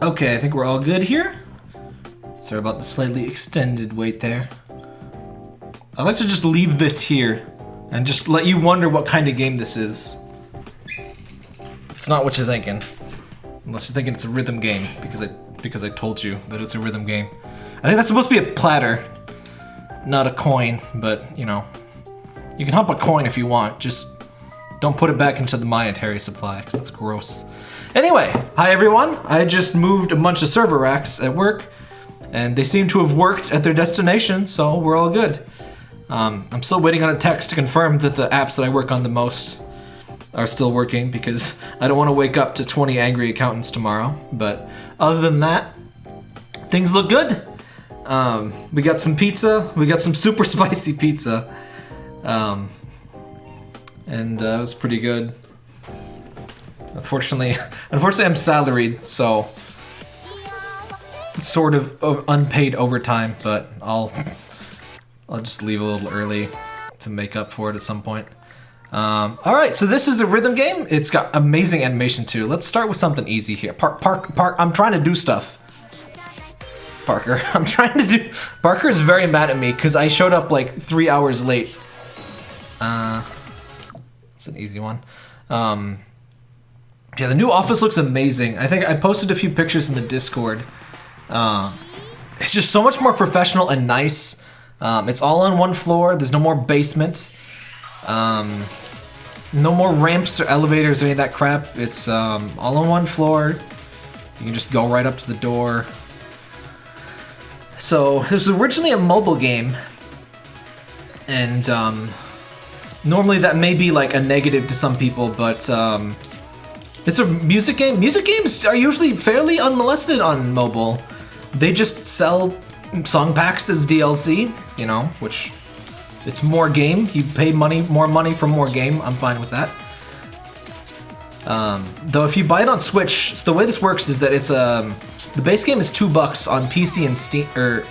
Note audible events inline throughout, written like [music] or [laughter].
Okay, I think we're all good here. Sorry about the slightly extended wait there. I'd like to just leave this here and just let you wonder what kind of game this is. It's not what you're thinking. Unless you're thinking it's a rhythm game because I because I told you that it's a rhythm game. I think that's supposed to be a platter, not a coin, but you know. You can hump a coin if you want, just don't put it back into the monetary supply because it's gross. Anyway, hi everyone. I just moved a bunch of server racks at work and they seem to have worked at their destination, so we're all good. Um, I'm still waiting on a text to confirm that the apps that I work on the most are still working because I don't want to wake up to 20 angry accountants tomorrow. But other than that, things look good. Um, we got some pizza. We got some super [laughs] spicy pizza. Um, and uh, it was pretty good. Unfortunately, [laughs] unfortunately I'm salaried, so sort of unpaid overtime, but I'll I'll just leave a little early to make up for it at some point. Um, all right, so this is a rhythm game. It's got amazing animation too. Let's start with something easy here. Park, Park, Park. I'm trying to do stuff. Parker, [laughs] I'm trying to do. Parker is very mad at me because I showed up like three hours late. Uh, it's an easy one. Um, yeah, the new office looks amazing. I think I posted a few pictures in the Discord. Uh, it's just so much more professional and nice. Um, it's all on one floor. There's no more basement. Um, no more ramps or elevators or any of that crap. It's um, all on one floor. You can just go right up to the door. So, this was originally a mobile game. And, um, normally that may be like a negative to some people, but, um, it's a music game. Music games are usually fairly unmolested on mobile. They just sell song packs as DLC, you know, which it's more game. You pay money, more money for more game. I'm fine with that. Um, though if you buy it on Switch, the way this works is that it's um, the base game is two bucks on PC and Steam or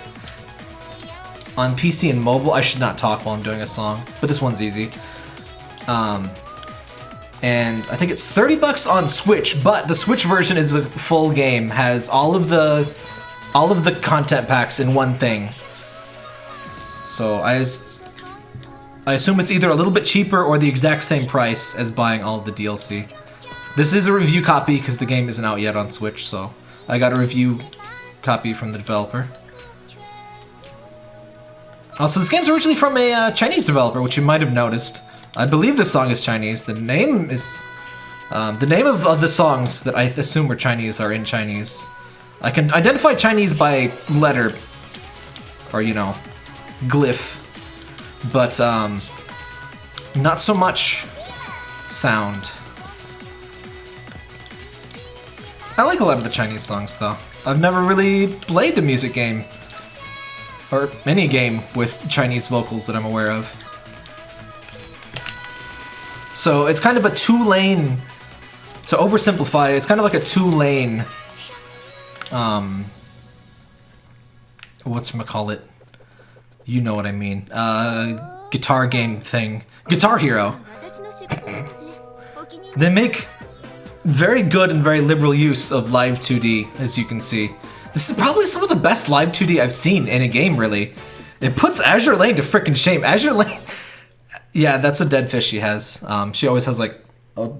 on PC and mobile. I should not talk while I'm doing a song, but this one's easy. Um, and I think it's 30 bucks on Switch, but the Switch version is a full game, has all of the all of the content packs in one thing. So I, I assume it's either a little bit cheaper or the exact same price as buying all of the DLC. This is a review copy because the game isn't out yet on Switch, so I got a review copy from the developer. Also, this game's originally from a uh, Chinese developer, which you might have noticed. I believe this song is Chinese. The name is... Um, the name of, of the songs that I assume are Chinese are in Chinese. I can identify Chinese by letter, or you know, glyph, but um, not so much sound. I like a lot of the Chinese songs though. I've never really played a music game, or any game with Chinese vocals that I'm aware of. So it's kind of a two-lane, to oversimplify, it's kind of like a two-lane um, what's call it? You know what I mean. Uh, guitar game thing. Guitar Hero. [laughs] they make very good and very liberal use of Live 2D, as you can see. This is probably some of the best Live 2D I've seen in a game, really. It puts Azure Lane to freaking shame. Azure Lane... Yeah, that's a dead fish she has. Um, she always has, like, a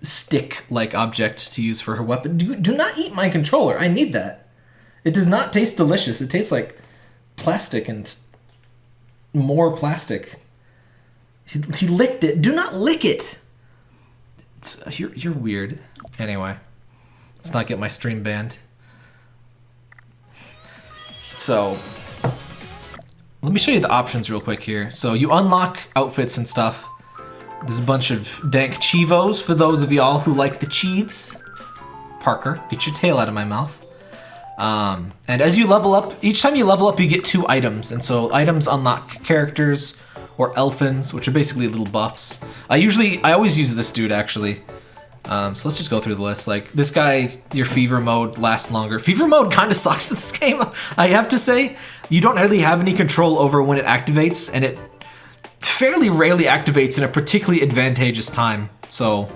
stick-like object to use for her weapon. Do, do not eat my controller. I need that. It does not taste delicious. It tastes like plastic and more plastic. He, he licked it. Do not lick it. It's, you're, you're weird. Anyway, let's not get my stream banned. So, let me show you the options real quick here. So you unlock outfits and stuff there's a bunch of dank Chivos for those of y'all who like the Chiefs. Parker, get your tail out of my mouth. Um, and as you level up, each time you level up, you get two items. And so items unlock characters or elfins, which are basically little buffs. I usually, I always use this dude actually. Um, so let's just go through the list. Like this guy, your fever mode lasts longer. Fever mode [laughs] kind of sucks in this game. I have to say, you don't really have any control over when it activates, and it fairly rarely activates in a particularly advantageous time. So,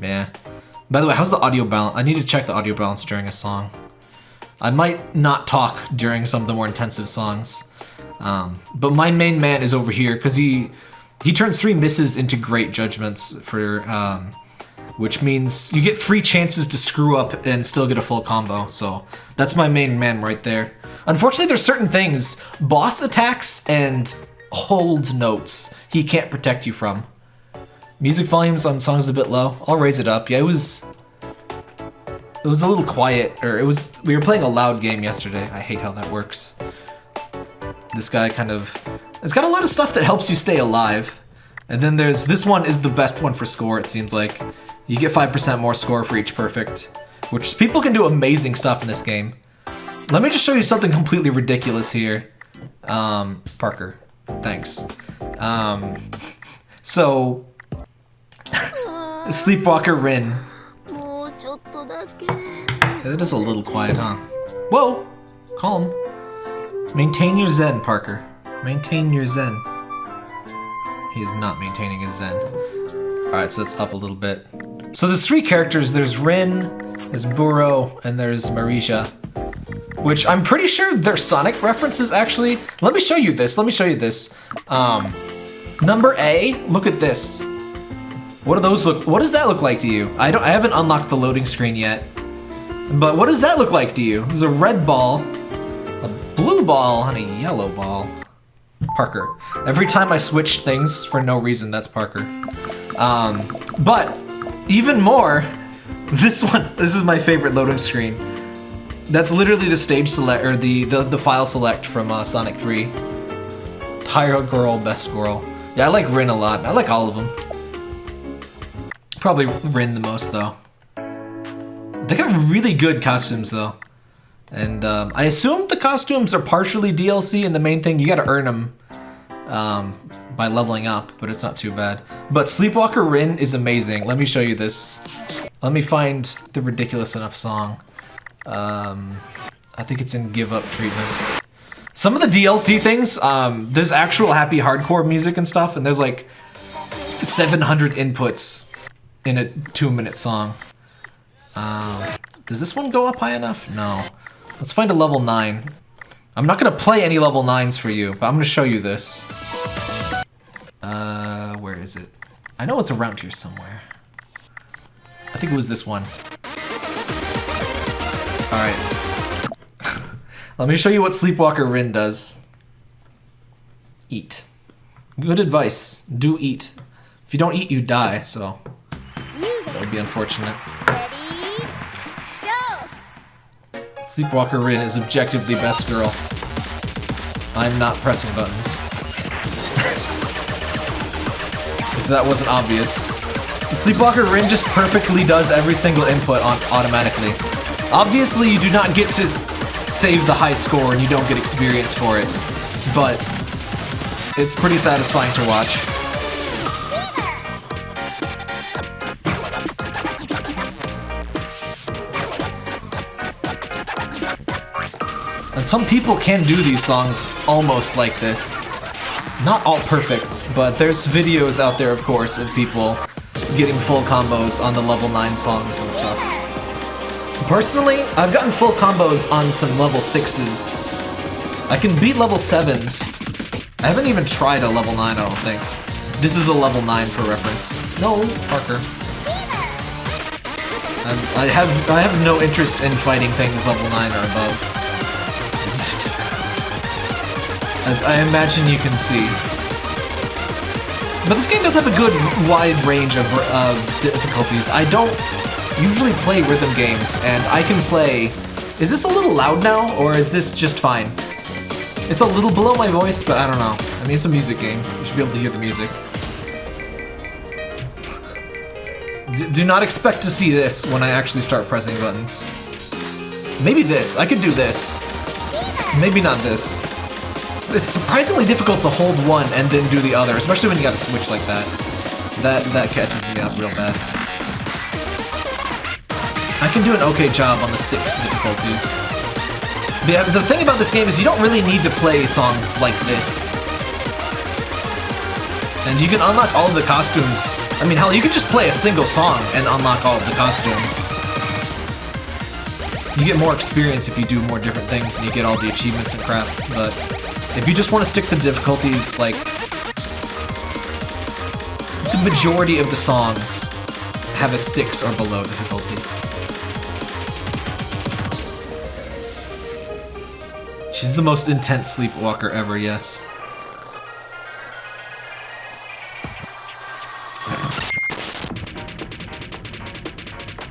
yeah. By the way, how's the audio balance? I need to check the audio balance during a song. I might not talk during some of the more intensive songs. Um, but my main man is over here because he he turns three misses into great judgments for um, which means you get three chances to screw up and still get a full combo. So that's my main man right there. Unfortunately, there's certain things, boss attacks and hold notes, he can't protect you from. Music volumes on songs a bit low. I'll raise it up. Yeah, it was it was a little quiet, or it was we were playing a loud game yesterday. I hate how that works. This guy kind of it's got a lot of stuff that helps you stay alive. And then there's this one is the best one for score, it seems like. You get 5% more score for each perfect, which people can do amazing stuff in this game. Let me just show you something completely ridiculous here. Um, Parker, thanks. Um, so, [laughs] Sleepwalker Rin. That is a little quiet, huh? Whoa! Calm. Maintain your zen, Parker. Maintain your zen. He is not maintaining his zen. Alright, so that's up a little bit. So there's three characters. There's Rin, there's Buro, and there's Marisha. Which I'm pretty sure they're Sonic references, actually. Let me show you this. Let me show you this. Um, number A, look at this. What do those look? What does that look like to you? I don't. I haven't unlocked the loading screen yet. But what does that look like to you? There's a red ball, a blue ball, and a yellow ball. Parker. Every time I switch things for no reason, that's Parker. Um, but even more, [laughs] this one, this is my favorite loading screen. That's literally the stage select, or the, the, the file select from uh, Sonic 3. Higher girl, best girl. Yeah, I like Rin a lot. I like all of them. Probably Rin the most, though. They got really good costumes, though. And um, I assume the costumes are partially DLC, and the main thing, you gotta earn them um, by leveling up, but it's not too bad. But Sleepwalker Rin is amazing. Let me show you this. Let me find the ridiculous enough song. Um, I think it's in Give Up Treatment. Some of the DLC things, um, there's actual happy hardcore music and stuff, and there's like 700 inputs in a two minute song. Um, does this one go up high enough? No. Let's find a level 9. I'm not gonna play any level 9s for you, but I'm gonna show you this. Uh, where is it? I know it's around here somewhere. I think it was this one. Alright. [laughs] Let me show you what Sleepwalker Rin does. Eat. Good advice. Do eat. If you don't eat, you die, so... That would be unfortunate. Sleepwalker Rin is objectively best girl. I'm not pressing buttons. [laughs] if that wasn't obvious. Sleepwalker Rin just perfectly does every single input on automatically. Obviously, you do not get to save the high score and you don't get experience for it, but it's pretty satisfying to watch. And some people can do these songs almost like this. Not all perfect, but there's videos out there, of course, of people getting full combos on the level 9 songs and stuff. Personally, I've gotten full combos on some level 6s. I can beat level 7s. I haven't even tried a level 9, I don't think. This is a level 9 for reference. No, Parker. I'm, I have I have no interest in fighting things level 9 or above as I imagine you can see. But this game does have a good wide range of difficulties. I don't usually play rhythm games, and I can play... Is this a little loud now, or is this just fine? It's a little below my voice, but I don't know. I mean, it's a music game. You should be able to hear the music. D do not expect to see this when I actually start pressing buttons. Maybe this. I could do this. Maybe not this it's surprisingly difficult to hold one and then do the other, especially when you gotta switch like that. That that catches me up real bad. I can do an okay job on the six difficulties. The, the thing about this game is you don't really need to play songs like this. And you can unlock all of the costumes I mean, hell, you could just play a single song and unlock all of the costumes. You get more experience if you do more different things and you get all the achievements and crap, but if you just want to stick to difficulties, like, the majority of the songs have a 6 or below difficulty. She's the most intense sleepwalker ever, yes.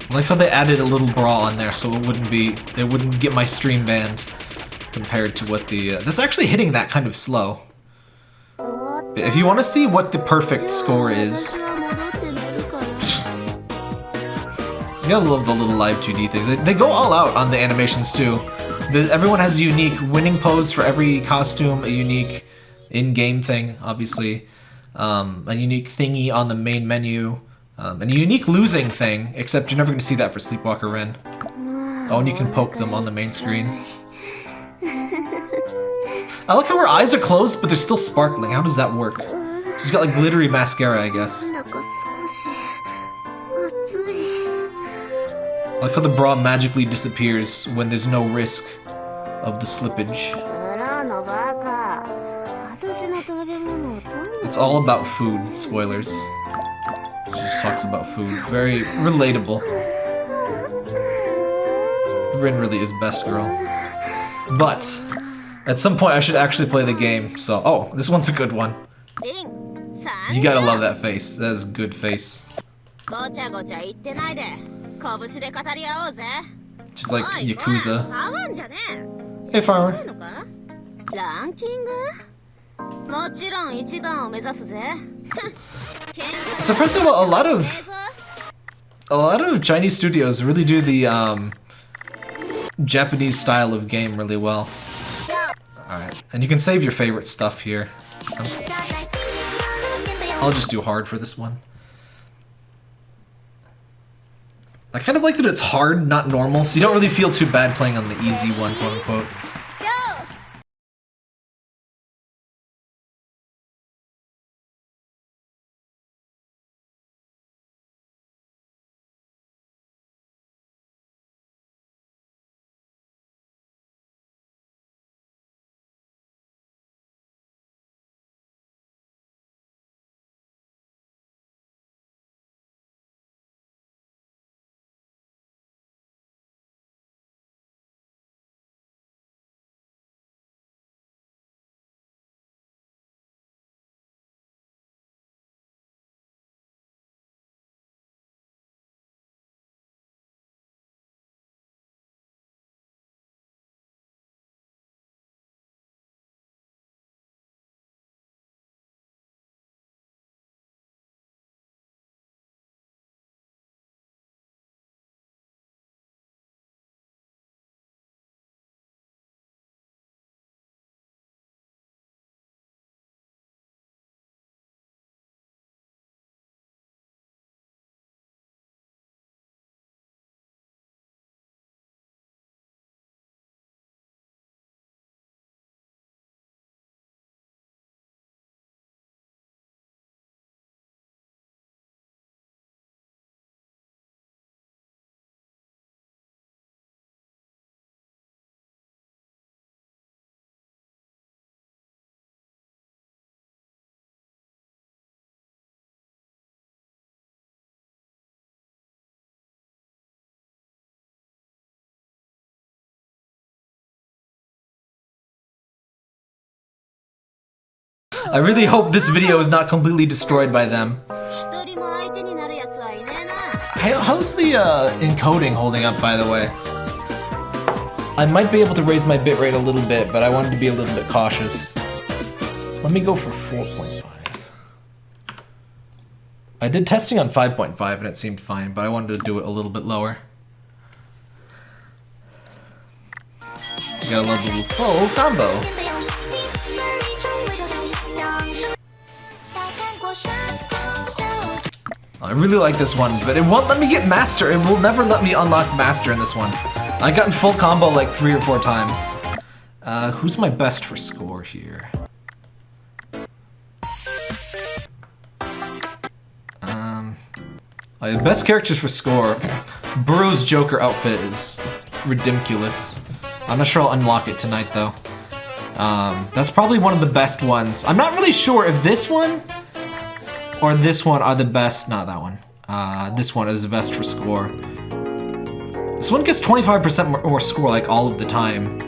I like how they added a little bra on there so it wouldn't be, it wouldn't get my stream banned compared to what the, uh, that's actually hitting that kind of slow. If you want to see what the perfect score is, you gotta love the little live 2D things. They, they go all out on the animations too. The, everyone has a unique winning pose for every costume, a unique in-game thing, obviously, um, a unique thingy on the main menu. Um, and a unique losing thing, except you're never going to see that for Sleepwalker Rin. Oh, and you can poke them on the main screen. I like how her eyes are closed, but they're still sparkling. How does that work? She's got like glittery mascara, I guess. I like how the bra magically disappears when there's no risk of the slippage. It's all about food, spoilers. She just talks about food. Very relatable. Rin really is best girl. But, at some point I should actually play the game, so... Oh, this one's a good one. You gotta love that face. That is a good face. She's like Yakuza. Hey, farmer. ランキングもちろん一番を目指すぜ So first of all, a lot of a lot of Chinese studios really do the um, Japanese style of game really well. Alright, and you can save your favorite stuff here. I'll just do hard for this one. I kind of like that it's hard, not normal, so you don't really feel too bad playing on the easy one, quote-unquote. I really hope this video is not completely destroyed by them. How's the uh, encoding holding up, by the way? I might be able to raise my bitrate a little bit, but I wanted to be a little bit cautious. Let me go for 4.5. I did testing on 5.5 and it seemed fine, but I wanted to do it a little bit lower. You gotta love the full combo. I really like this one, but it won't let me get Master. It will never let me unlock Master in this one. I got in full combo like three or four times. Uh, who's my best for score here? Um, Uh, best characters for score. Buro's Joker outfit is ridiculous. I'm not sure I'll unlock it tonight though. Um, that's probably one of the best ones. I'm not really sure if this one or this one are the best. Not that one. Uh, this one is the best for score. This one gets 25% more score like all of the time.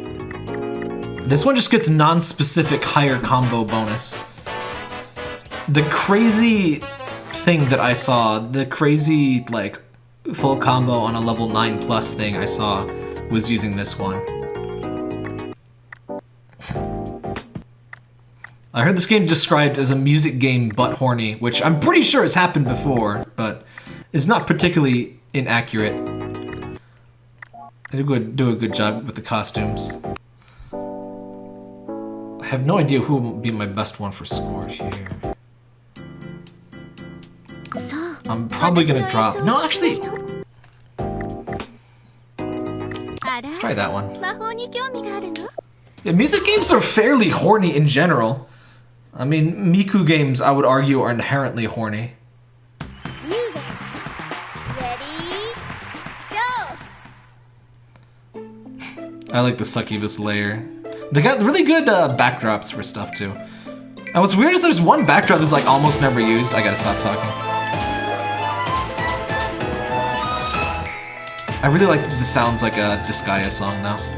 This one just gets non-specific higher combo bonus. The crazy thing that I saw, the crazy like full combo on a level 9 plus thing I saw was using this one. I heard this game described as a music game but horny, which I'm pretty sure has happened before, but is not particularly inaccurate. I do, do a good job with the costumes. I have no idea who will be my best one for scores here. I'm probably gonna drop. No, actually. Let's try that one. Yeah, music games are fairly horny in general. I mean, Miku games, I would argue, are inherently horny. Music. Ready? Go! I like the succubus layer. They got really good uh, backdrops for stuff, too. And what's weird is there's one backdrop that's like almost never used. I gotta stop talking. I really like the sounds like a Disgaea song now.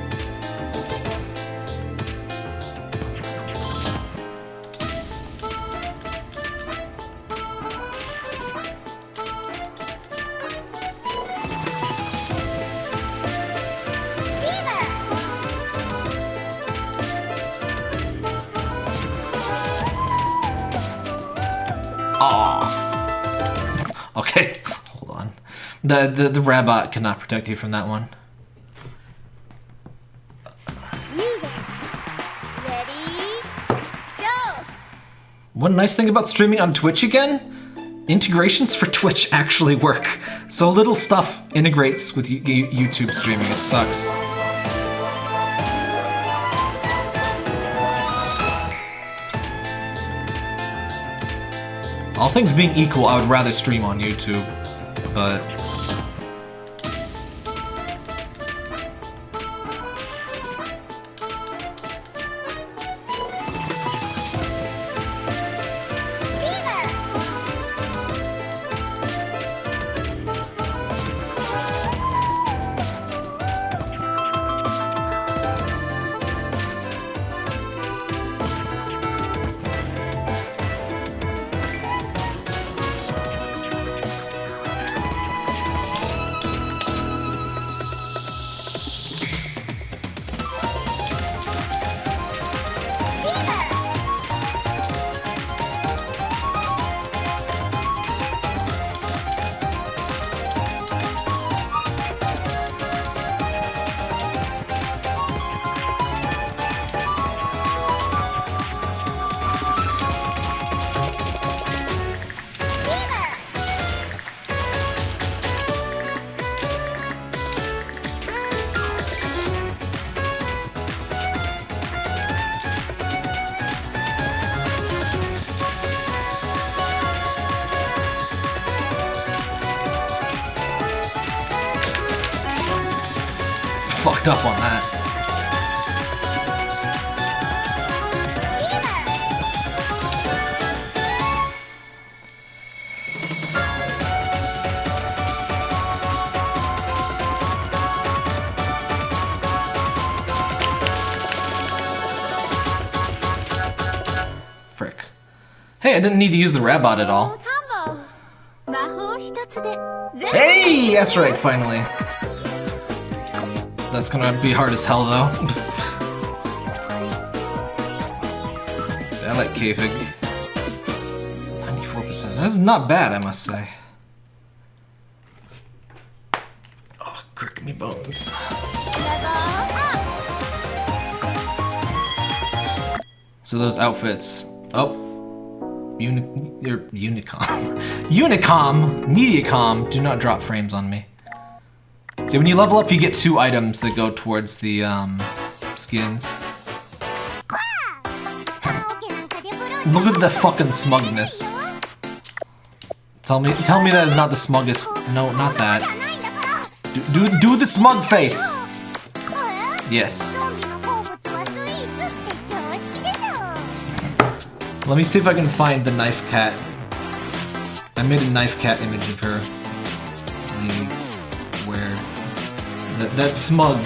The, the, the Rabot cannot protect you from that one. Music. Ready? Go! One nice thing about streaming on Twitch again, integrations for Twitch actually work. So little stuff integrates with YouTube streaming, it sucks. All things being equal, I would rather stream on YouTube, but up on that. Frick. Hey, I didn't need to use the Rabot at all. Hey, that's right, finally. That's gonna be hard as hell, though. I like Kayfig. 94%. That's not bad, I must say. Oh, crick me bones. So those outfits. Oh. Uni er, Unicom. [laughs] Unicom! Mediacom! Do not drop frames on me. See, when you level up, you get two items that go towards the, um, skins. Look at the fucking smugness. Tell me, tell me that is not the smuggest. No, not that. Do, do, do the smug face. Yes. Let me see if I can find the knife cat. I made a knife cat image of her. That's smug.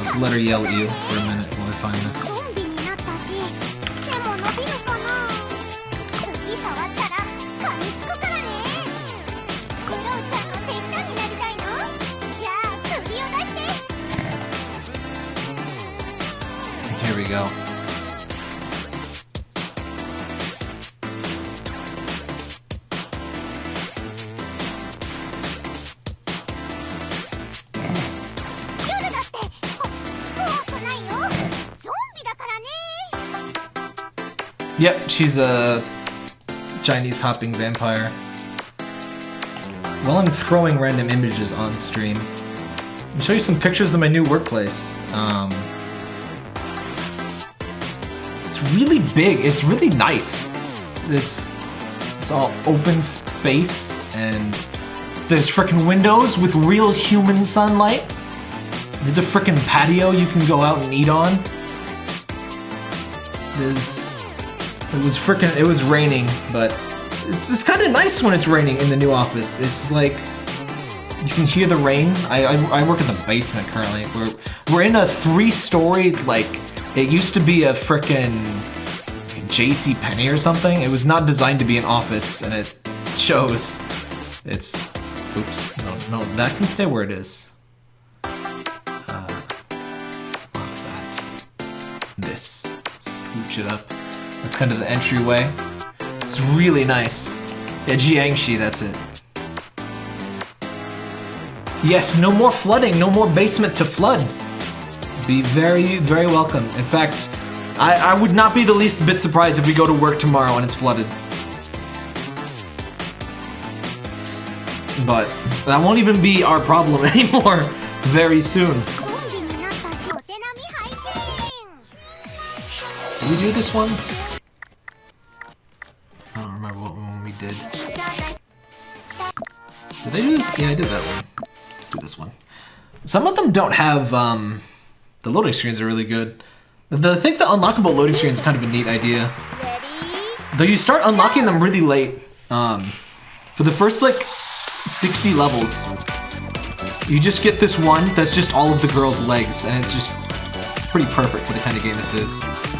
Let's let her yell at you for a minute while I find this. She's a Chinese hopping vampire. While I'm throwing random images on stream, I'll show you some pictures of my new workplace. Um, it's really big. It's really nice. It's it's all open space and there's frickin' windows with real human sunlight. There's a frickin' patio you can go out and eat on. There's it was freaking. It was raining, but it's it's kind of nice when it's raining in the new office. It's like you can hear the rain. I I, I work in the basement currently. We're we're in a three-story like it used to be a freaking J.C. Penney or something. It was not designed to be an office, and it shows. It's oops. No no that can stay where it is. Uh, that. This scooch it up. That's kind of the entryway. It's really nice. Yeah, Jiangshi. that's it. Yes, no more flooding, no more basement to flood. Be very, very welcome. In fact, I, I would not be the least bit surprised if we go to work tomorrow and it's flooded. But that won't even be our problem [laughs] anymore very soon. Did we do this one? Did. Did I do this? Yeah, I did that one. Let's do this one. Some of them don't have, um, the loading screens are really good. The, I think the unlockable loading screen is kind of a neat idea. Though you start unlocking them really late. Um, for the first, like, 60 levels, you just get this one that's just all of the girls' legs, and it's just pretty perfect for the kind of game this is.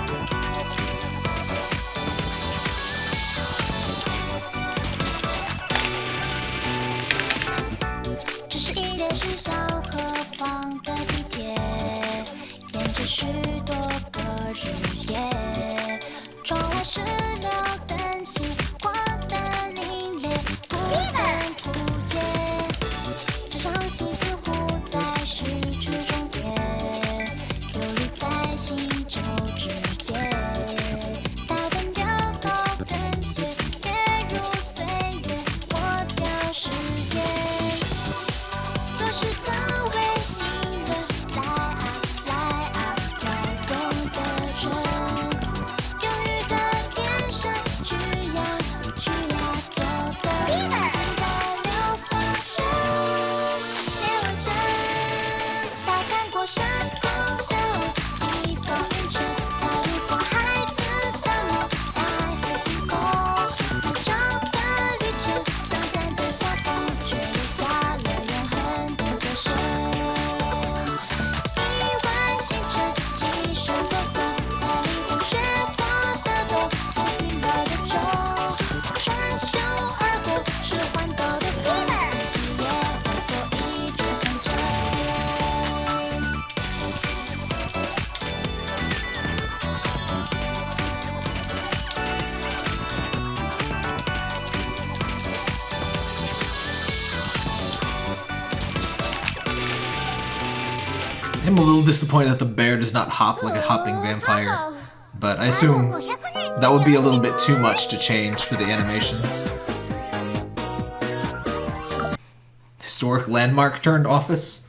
That the bear does not hop like a hopping vampire, but I assume that would be a little bit too much to change for the animations. Historic landmark turned office.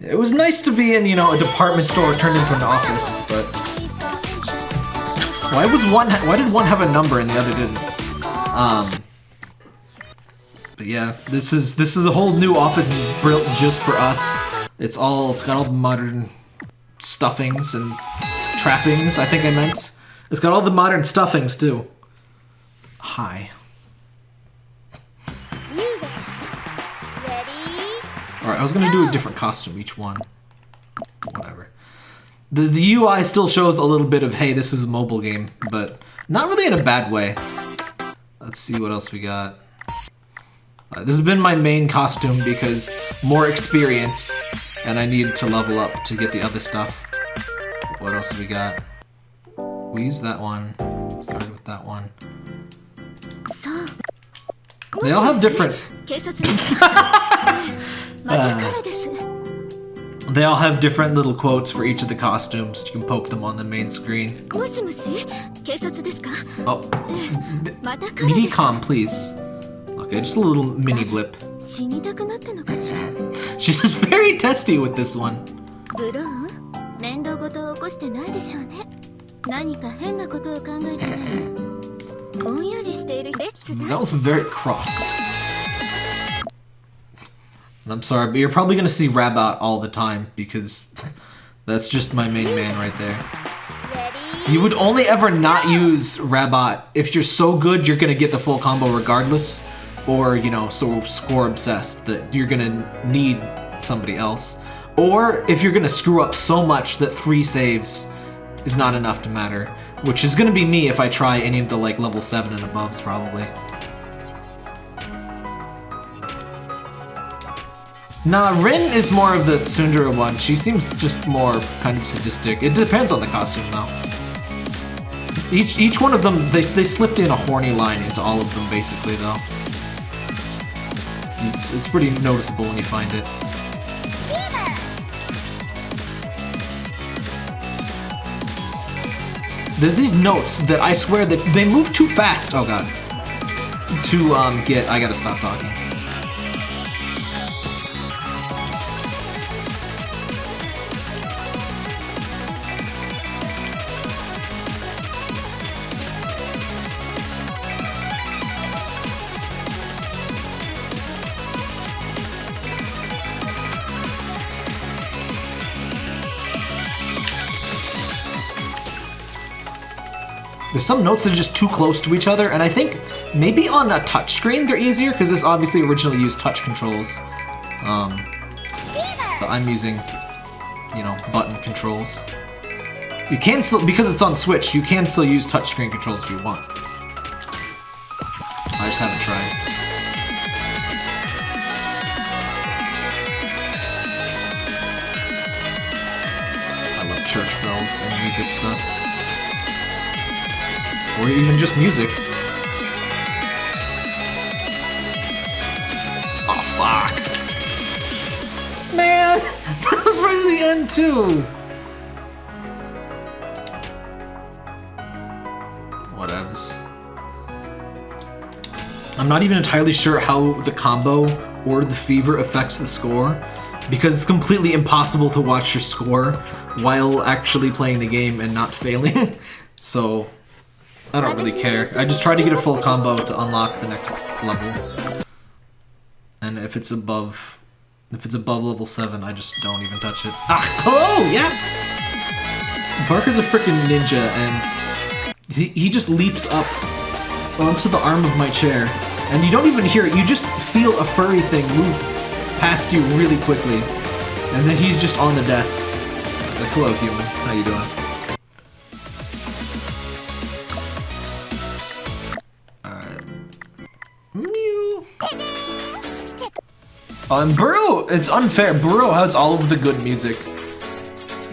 It was nice to be in, you know, a department store turned into an office, but why was one? Why did one have a number and the other didn't? Um, But yeah, this is this is a whole new office built just for us. It's all it's got all the modern stuffings and trappings. I think I meant. It's got all the modern stuffings too. Hi. All right, I was gonna do a different costume each one. Whatever. The the UI still shows a little bit of hey, this is a mobile game, but not really in a bad way. Let's see what else we got. Uh, this has been my main costume because more experience, and I need to level up to get the other stuff. What else do we got? We used that one. Started with that one. They all have different... [laughs] uh, they all have different little quotes for each of the costumes. You can poke them on the main screen. Oh, Mini minicom, please. Okay, just a little mini blip. [laughs] She's very testy with this one. 面倒事を起こしてないでしょうね。何か変なことを考えてないぼんやりしている。That was very cross. I'm sorry, but you're probably gonna see Rabot all the time because that's just my main man right there. You would only ever not use Rabot if you're so good you're gonna get the full combo regardless, or you know, so score obsessed that you're gonna need somebody else or if you're gonna screw up so much that three saves is not enough to matter, which is gonna be me if I try any of the like level seven and aboves probably. Nah, Rin is more of the Tsundere one. She seems just more kind of sadistic. It depends on the costume though. Each each one of them, they, they slipped in a horny line into all of them basically though. It's, it's pretty noticeable when you find it. There's these notes that I swear that they move too fast. Oh god. To um get, I gotta stop talking. Some notes that are just too close to each other, and I think maybe on a touchscreen they're easier because this obviously originally used touch controls. Um, but I'm using, you know, button controls. You can still, because it's on Switch, you can still use touchscreen controls if you want. I just haven't tried. I love church bells and music stuff. Or even just music. Oh, fuck. Man! [laughs] That was right at the end, too! Whatevs. I'm not even entirely sure how the combo or the fever affects the score, because it's completely impossible to watch your score while actually playing the game and not failing. [laughs] so, I don't really care. I just try to get a full combo to unlock the next level. And if it's above if it's above level 7, I just don't even touch it. Ah, hello! Yes! Parker's a freaking ninja and he, he just leaps up onto the arm of my chair and you don't even hear it. You just feel a furry thing move past you really quickly. And then he's just on the desk. Like, hello human, how you doing? Um, Buro, it's unfair. Buro has all of the good music.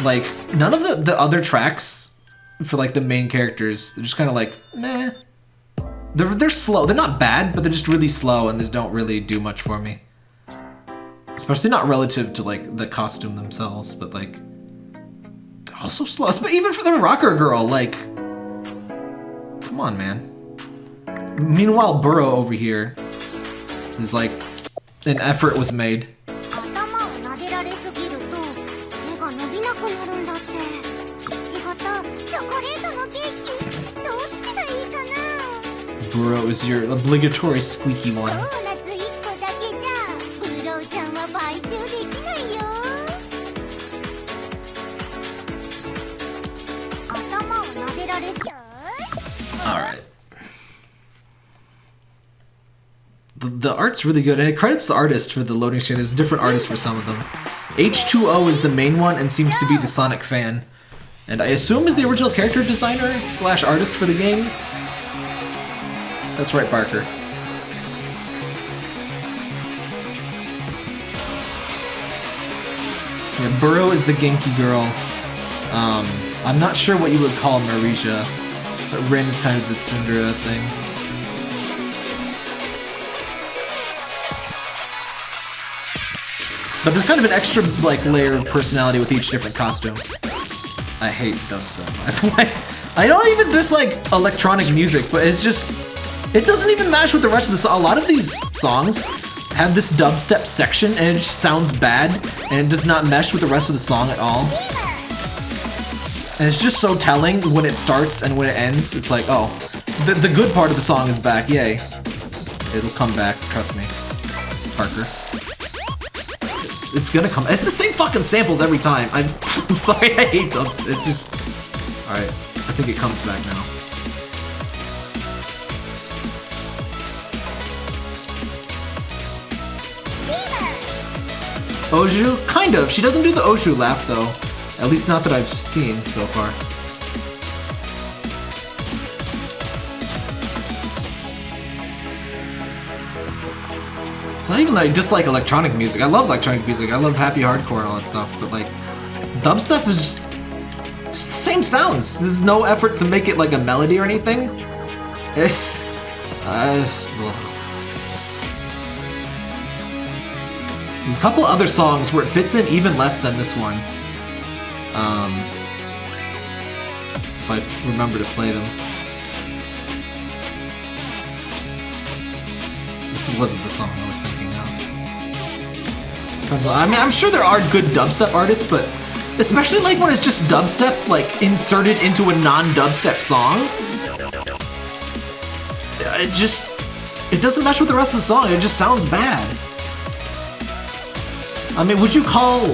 Like, none of the, the other tracks for, like, the main characters, they're just kind of like, meh. They're, they're slow. They're not bad, but they're just really slow and they don't really do much for me. Especially not relative to, like, the costume themselves, but, like, they're also slow. But even for the rocker girl, like, come on, man. Meanwhile, Buro over here it's like an effort was made. Bro is your obligatory squeaky one. Art's really good, and it credits the artist for the loading screen. There's a different artist for some of them. H2O is the main one and seems to be the Sonic fan. And I assume is the original character designer slash artist for the game. That's right, Barker. Yeah, Buro is the Genki girl. Um, I'm not sure what you would call Marija, but Rin is kind of the Tsundere thing. But there's kind of an extra like layer of personality with each different costume. I hate dubstep. [laughs] I don't even dislike electronic music, but it's just it doesn't even match with the rest of the song. A lot of these songs have this dubstep section and it just sounds bad and it does not mesh with the rest of the song at all. And it's just so telling when it starts and when it ends. It's like, oh, the, the good part of the song is back, yay. It'll come back, trust me. Parker. It's, gonna come. It's the same fucking samples every time. I'm, [laughs] I'm sorry, I hate dubs. It's just. Alright, I think it comes back now. Oju? Kind of. She doesn't do the Oju laugh though. At least not that I've seen so far. It's not even like dislike electronic music. I love electronic music. I love happy hardcore and all that stuff. But like, dubstep is just, the same sounds. There's no effort to make it like a melody or anything. It's, uh. There's a couple other songs where it fits in even less than this one. Um, if I remember to play them. This wasn't the song I was thinking of. I mean, I'm sure there are good dubstep artists, but especially like when it's just dubstep like inserted into a non-dubstep song, it just it doesn't mesh with the rest of the song. It just sounds bad. I mean, would you call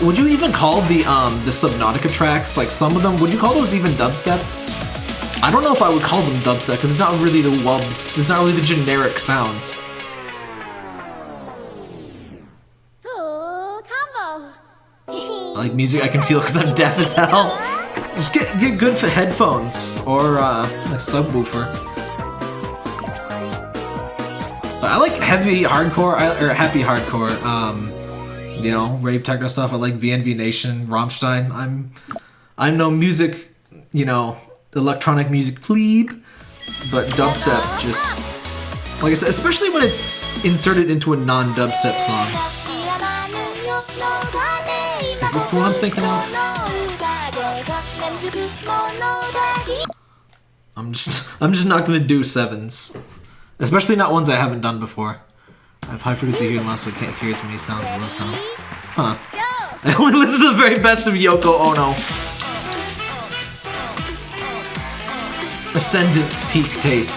would you even call the um the Subnautica tracks like some of them? Would you call those even dubstep? I don't know if I would call them dubstep, because it's not really the wubs. It's not really the generic sounds. I [laughs] like music I can feel because I'm deaf as hell. Just get, get good for headphones or uh, a subwoofer. I like heavy hardcore, or happy hardcore, um, you know, rave techno stuff. I like VNV Nation, Rammstein. I'm, I'm no music, you know, electronic music plebe, but dubstep just like I said, especially when it's inserted into a non-dubstep song. Is this the one I'm thinking of? I'm just [laughs] I'm just not gonna do sevens. Especially not ones I haven't done before. I have high frequency hearing loss, so I can't hear as many sounds as low sounds. Huh. [laughs] I only listen to the very best of Yoko Ono. Ascendant's peak taste.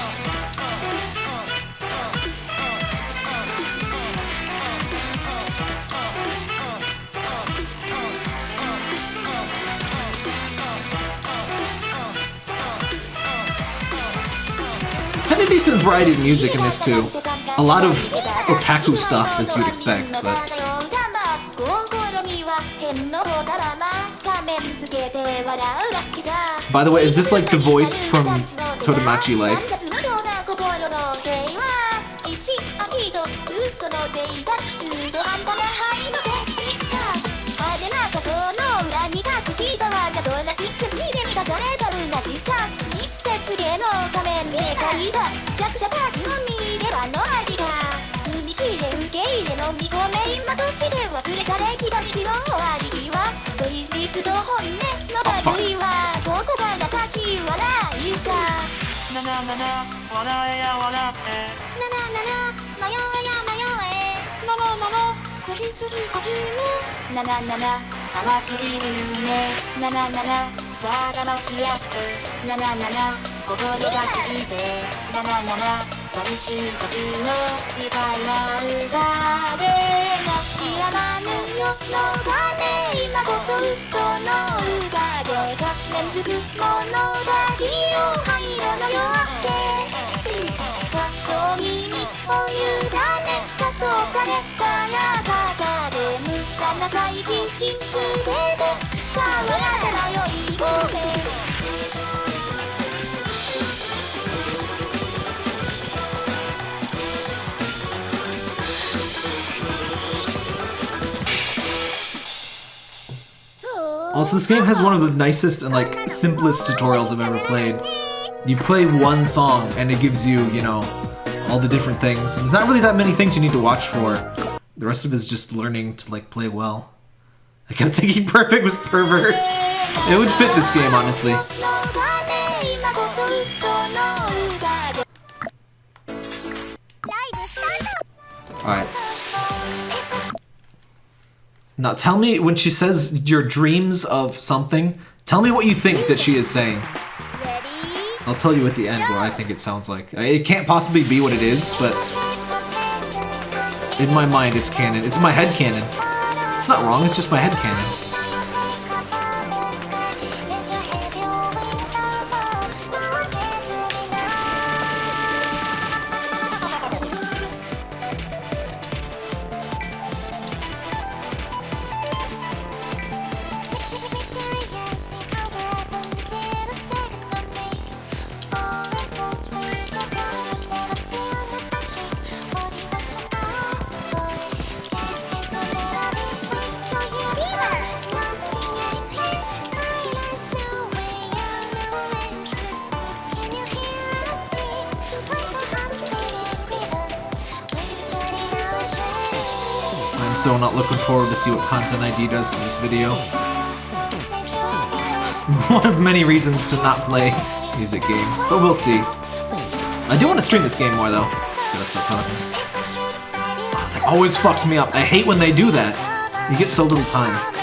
Kind of decent variety of music in this too. A lot of otaku stuff, as you'd expect, but By the way, is this like the voice from Tomodachi Life? が情け笑いさ。なななな笑えや笑えなななな迷えや迷え。ななななこじつぎこじむなななな甘すぎる夢ななななさあ騙し合って。なななな心がくじて。なななな寂しいこじの愉快な歌で。泣きやまぬ。の羽今こそその歌でが念ずくものだ。潮灰色の夜明け。仮想に身を委ね仮装されたらばで無駄な再起しすべてさあなたな酔い声 Also, this game has one of the nicest and, like, simplest tutorials I've ever played. You play one song, and it gives you, you know, all the different things. And there's not really that many things you need to watch for. The rest of it is just learning to, like, play well. I kept [laughs] thinking Perfect was pervert. It would fit this game, honestly. Alright. Now tell me when she says your dreams of something, tell me what you think that she is saying. Ready? I'll tell you at the end what I think it sounds like. It can't possibly be what it is, but in my mind it's canon. It's my head canon. It's not wrong, it's just my head canon. See what Content ID does to this video. [laughs] One of many reasons to not play music games, but we'll see. I do want to stream this game more though. Talking. Ah, that always fucks me up. I hate when they do that. You get so little time.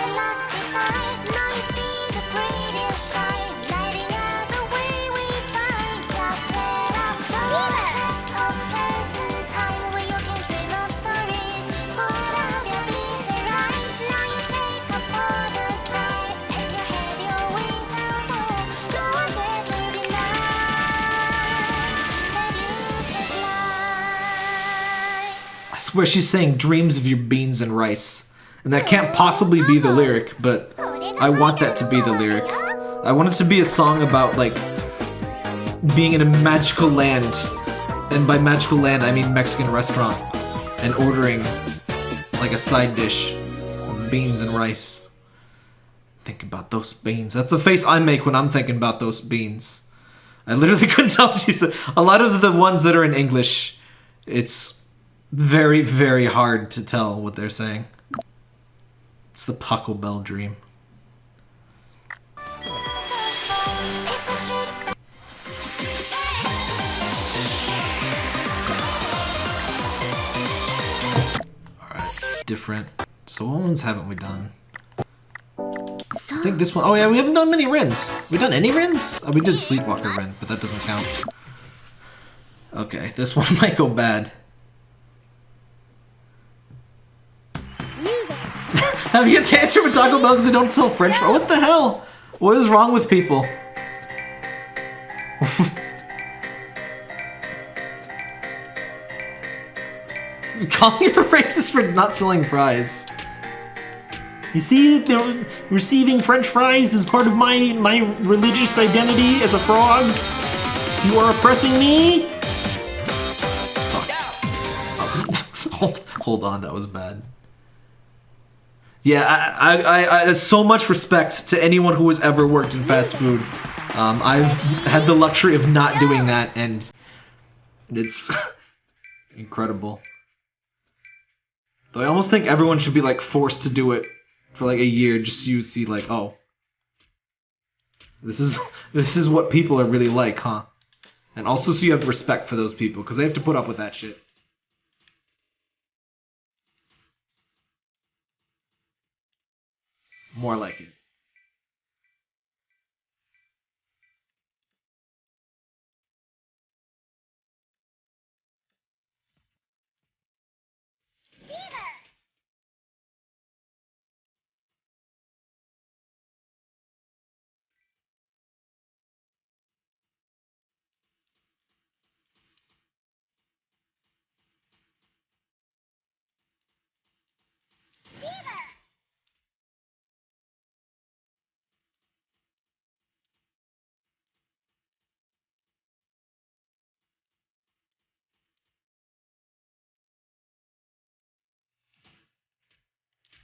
Swear she's saying dreams of your beans and rice. And that can't possibly be the lyric, but I want that to be the lyric. I want it to be a song about, like, being in a magical land. And by magical land, I mean Mexican restaurant. And ordering, like, a side dish of beans and rice. Think about those beans. That's the face I make when I'm thinking about those beans. I literally [laughs] couldn't tell what you said. A lot of the ones that are in English, it's very, very hard to tell what they're saying. It's the Paco Bell dream. Alright, different. So what ones haven't we done? I think this one. Oh yeah, we haven't done many Rins. We done any Rins? Oh, we did Sleepwalker Rin, but that doesn't count. Okay, this [laughs] one might go bad. Having a tantrum with Taco Bell because they don't sell French fries. What the hell? What is wrong with people? [laughs] Calling her racist for not selling fries. You see, receiving French fries is part of my my religious identity as a frog. You are oppressing me. [laughs] Hold, hold on, that was bad. Yeah, I, I, I, I, so much respect to anyone who has ever worked in fast food. Um, I've had the luxury of not doing that, and it's [laughs] incredible. Though I almost think everyone should be like forced to do it for like a year, just so you see like, oh, this is [laughs] this is what people are really like, huh? And also, so you have respect for those people because they have to put up with that shit. More like it.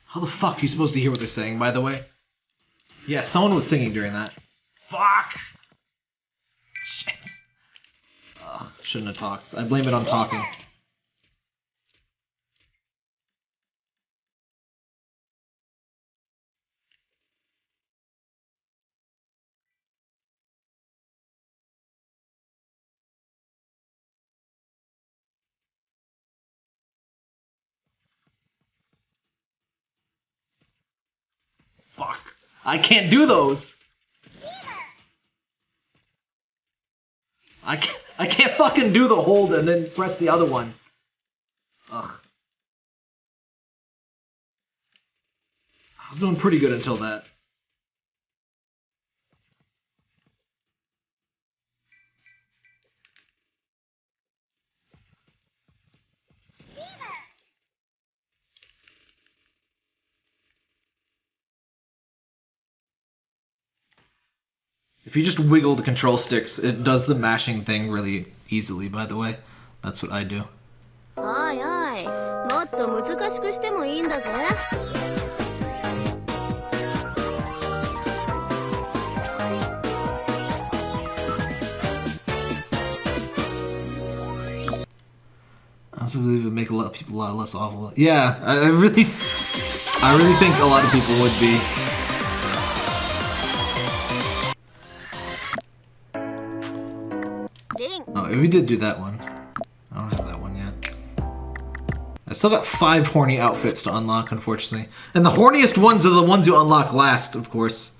How the fuck are you supposed to hear what they're saying, by the way? Yeah, someone was singing during that. Fuck! Shit. Ugh, shouldn't have talked. I blame it on talking. Fuck. I can't do those. I can't, I can't fucking do the hold and then press the other one. Ugh. I was doing pretty good until that. If you just wiggle the control sticks, it does the mashing thing really easily, by the way. That's what I do. おいおいもっと難しくしてもいいんだぜ I also believe it would make a lot of people a lot less awful. Yeah, I, I really, I really think a lot of people would be. We did do that one. I don't have that one yet. I still got five horny outfits to unlock, unfortunately. And the horniest ones are the ones you unlock last, of course.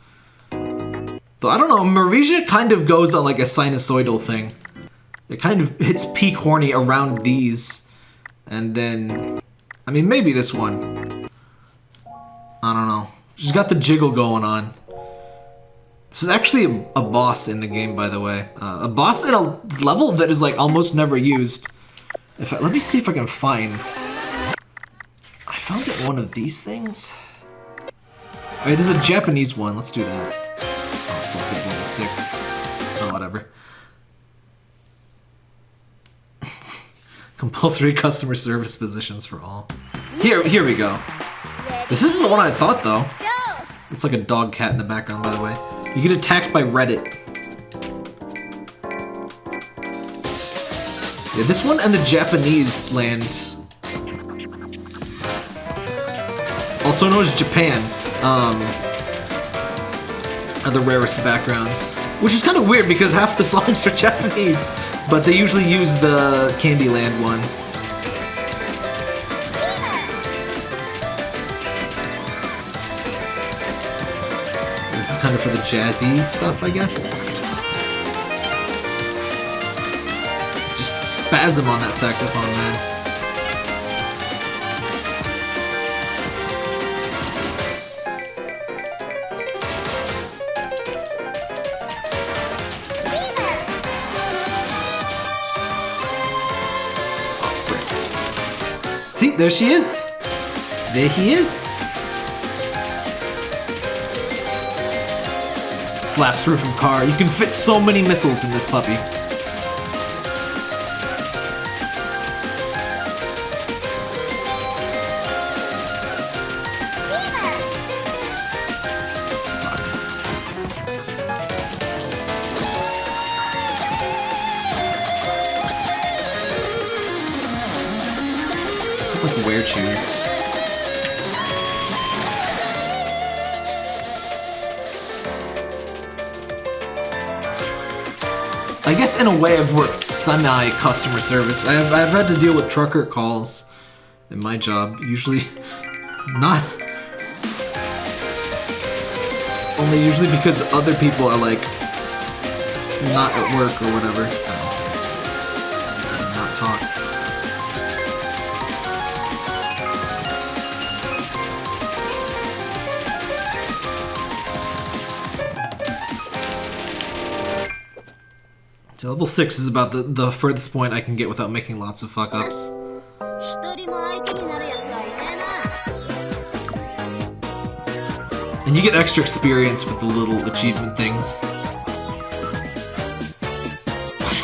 Though I don't know, Marisia kind of goes on like a sinusoidal thing. It kind of hits peak horny around these. And then... I mean, maybe this one. I don't know. She's got the jiggle going on. This is actually a, a boss in the game, by the way. Uh, a boss in a level that is like almost never used. If I, let me see if I can find. I found it one of these things. Alright, there's a Japanese one. Let's do that. Oh fuck, it's level six. Oh, whatever. [laughs] Compulsory customer service positions for all. Here, here we go. This isn't the one I thought though. It's like a dog cat in the background, by the way. You get attacked by Reddit. Yeah, this one and the Japanese land. Also known as Japan. Um, are the rarest backgrounds. Which is kind of weird because half the songs are [laughs] Japanese, but they usually use the Candyland one. Kind of for the jazzy stuff, I guess. Just spasm on that saxophone, man. See, there she is. There he is. Slaps roof of car. You can fit so many missiles in this puppy. I guess in a way I've worked semi customer service. I've, I've had to deal with trucker calls in my job. Usually [laughs] not only usually because other people are like not at work or whatever. Level 6 is about the, the furthest point I can get without making lots of fuck-ups. And you get extra experience with the little achievement things. [laughs]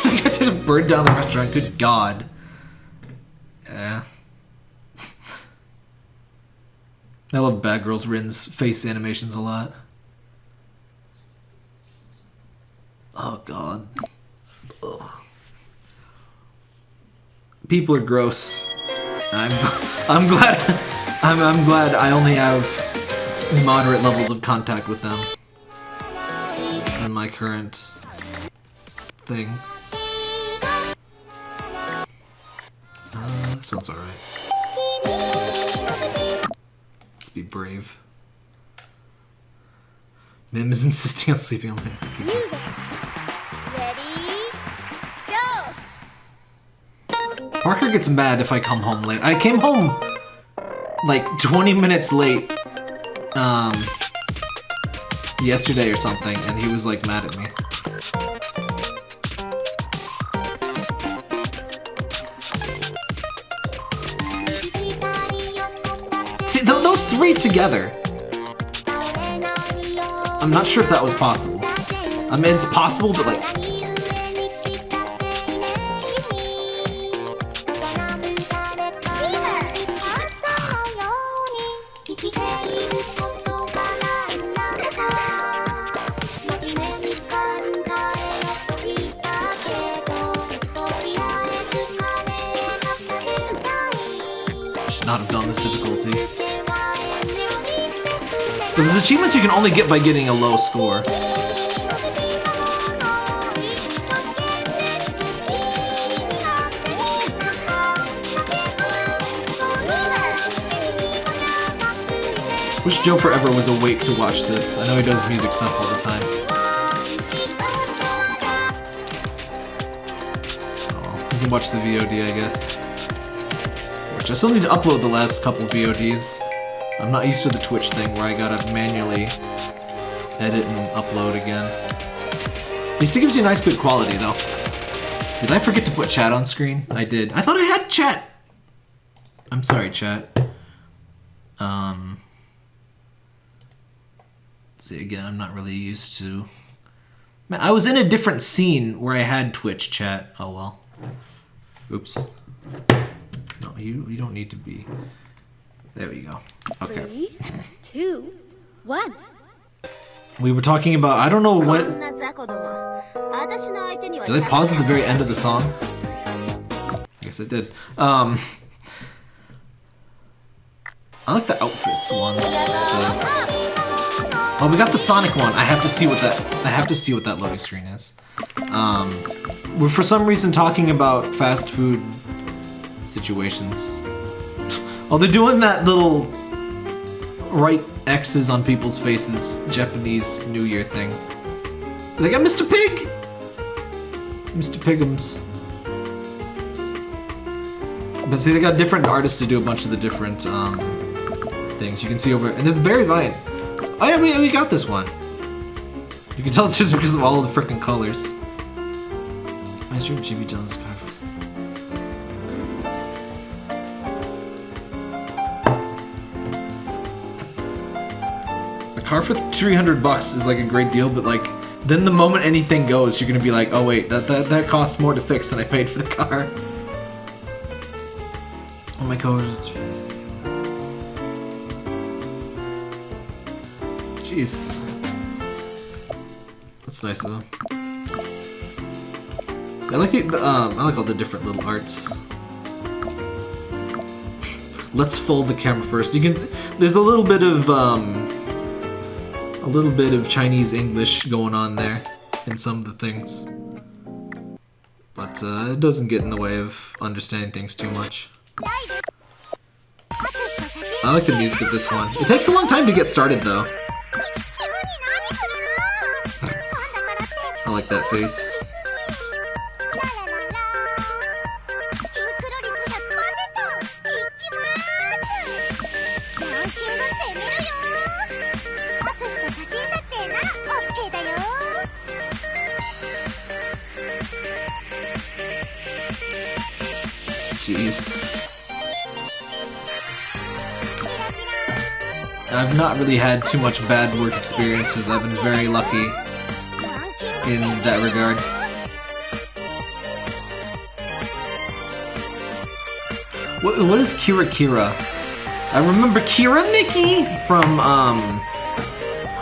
I guess I just burned down the restaurant, good god. Yeah. [laughs] I love Bad Girls Rin's face animations a lot. People are gross. I'm [laughs] I'm glad I'm I'm glad I only have moderate levels of contact with them in my current thing. Uh, this one's alright. Let's be brave. Mim is insisting on sleeping on me. Parker gets mad if I come home late. I came home like 20 minutes late um yesterday or something and he was like mad at me. See, th those three together. I'm not sure if that was possible. I mean, it's possible, but like, can only get by getting a low score. Wish Joe Forever was awake to watch this. I know he does music stuff all the time. Oh, you can watch the VOD, I guess. Which I still need to upload the last couple VODs. I'm not used to the Twitch thing where I gotta manually edit and upload again. At it gives you nice good quality though. Did I forget to put chat on screen? I did. I thought I had chat! I'm sorry, chat. Um... see, again, I'm not really used to... Man, I was in a different scene where I had Twitch chat. Oh well. Oops. No, you, you don't need to be... There we go. Okay. Three, two, one. We were talking about, I don't know what... Did they pause at the very end of the song? I guess it did. Um, I like the outfits ones. Oh, we got the Sonic one. I have to see what that, I have to see what that loading screen is. Um, we're for some reason talking about fast food situations Oh, they're doing that little right X's on people's faces Japanese New Year thing. They got Mr. Pig. Mr. Pigums. But see, they got different artists to do a bunch of the different um, things. You can see over, and there's Barry Vine. Oh yeah, we, we got this one. You can tell it's [laughs] just because of all the freaking colors. I stream GB Jones cards. Car for 300 bucks is like a great deal, but like, then the moment anything goes, you're gonna be like, oh wait, that, that, that costs more to fix than I paid for the car. Oh my god. Jeez. That's nice though. I like it, um, I like all the different little arts. Let's fold the camera first. You can, there's a little bit of, um, a little bit of Chinese English going on there in some of the things. But uh, it doesn't get in the way of understanding things too much. I like the music of this one. It takes a long time to get started though. [laughs] I like that face. I've not really had too much bad work experiences. I've been very lucky in that regard. What, what is Kira Kira? I remember Kira Miki from um